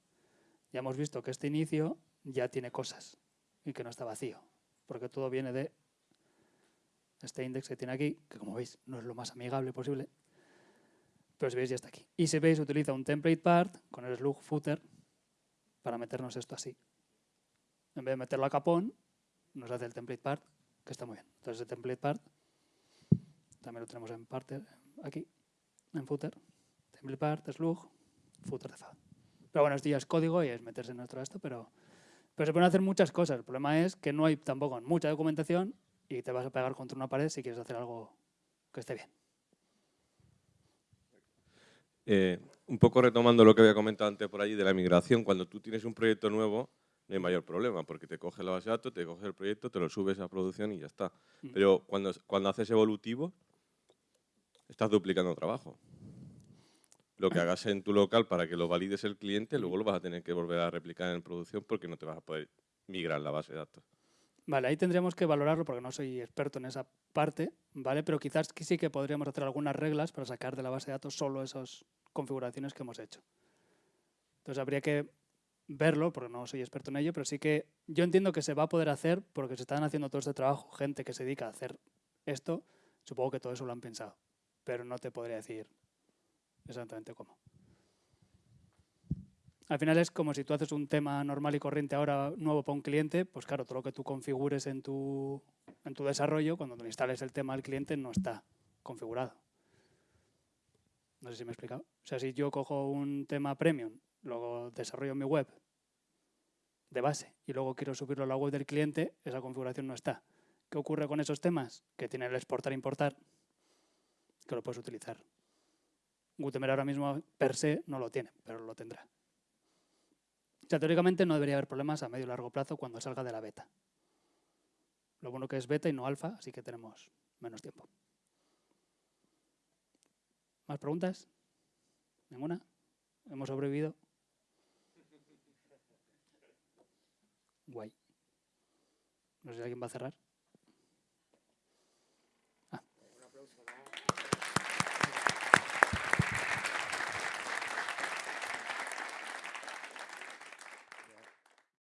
ya hemos visto que este inicio ya tiene cosas y que no está vacío, porque todo viene de este index que tiene aquí, que como veis no es lo más amigable posible, pero si veis ya está aquí. Y si veis utiliza un template part con el slug footer para meternos esto así. En vez de meterlo a capón, nos hace el template part, que está muy bien. Entonces el template part también lo tenemos en parte aquí, en footer. Template part, slug, footer de fab. Pero bueno, esto ya es código y es meterse en nuestro esto, pero, pero se pueden hacer muchas cosas. El problema es que no hay tampoco mucha documentación y te vas a pegar contra una pared si quieres hacer algo que esté bien. Eh, un poco retomando lo que había comentado antes por allí de la migración, cuando tú tienes un proyecto nuevo, no hay mayor problema, porque te coge la base de datos, te coge el proyecto, te lo subes a producción y ya está. Mm. Pero cuando, cuando haces evolutivo, estás duplicando trabajo. Lo que hagas en tu local para que lo valides el cliente, luego lo vas a tener que volver a replicar en producción porque no te vas a poder migrar la base de datos. Vale, ahí tendríamos que valorarlo porque no soy experto en esa parte, ¿vale? Pero quizás sí que podríamos hacer algunas reglas para sacar de la base de datos solo esas configuraciones que hemos hecho. Entonces habría que verlo, porque no soy experto en ello, pero sí que yo entiendo que se va a poder hacer porque se están haciendo todo este trabajo, gente que se dedica a hacer esto, supongo que todo eso lo han pensado, pero no te podría decir exactamente cómo. Al final es como si tú haces un tema normal y corriente ahora nuevo para un cliente, pues claro, todo lo que tú configures en tu, en tu desarrollo, cuando tú instales el tema al cliente, no está configurado. No sé si me he explicado. O sea, si yo cojo un tema premium, luego desarrollo mi web de base y luego quiero subirlo a la web del cliente, esa configuración no está. ¿Qué ocurre con esos temas? Que tienen el exportar e importar, que lo puedes utilizar. Gutenberg ahora mismo per se no lo tiene, pero lo tendrá. O sea, teóricamente no debería haber problemas a medio y largo plazo cuando salga de la beta. Lo bueno que es beta y no alfa, así que tenemos menos tiempo. ¿Más preguntas? ¿Ninguna? ¿Hemos sobrevivido? Guay. No sé si alguien va a cerrar.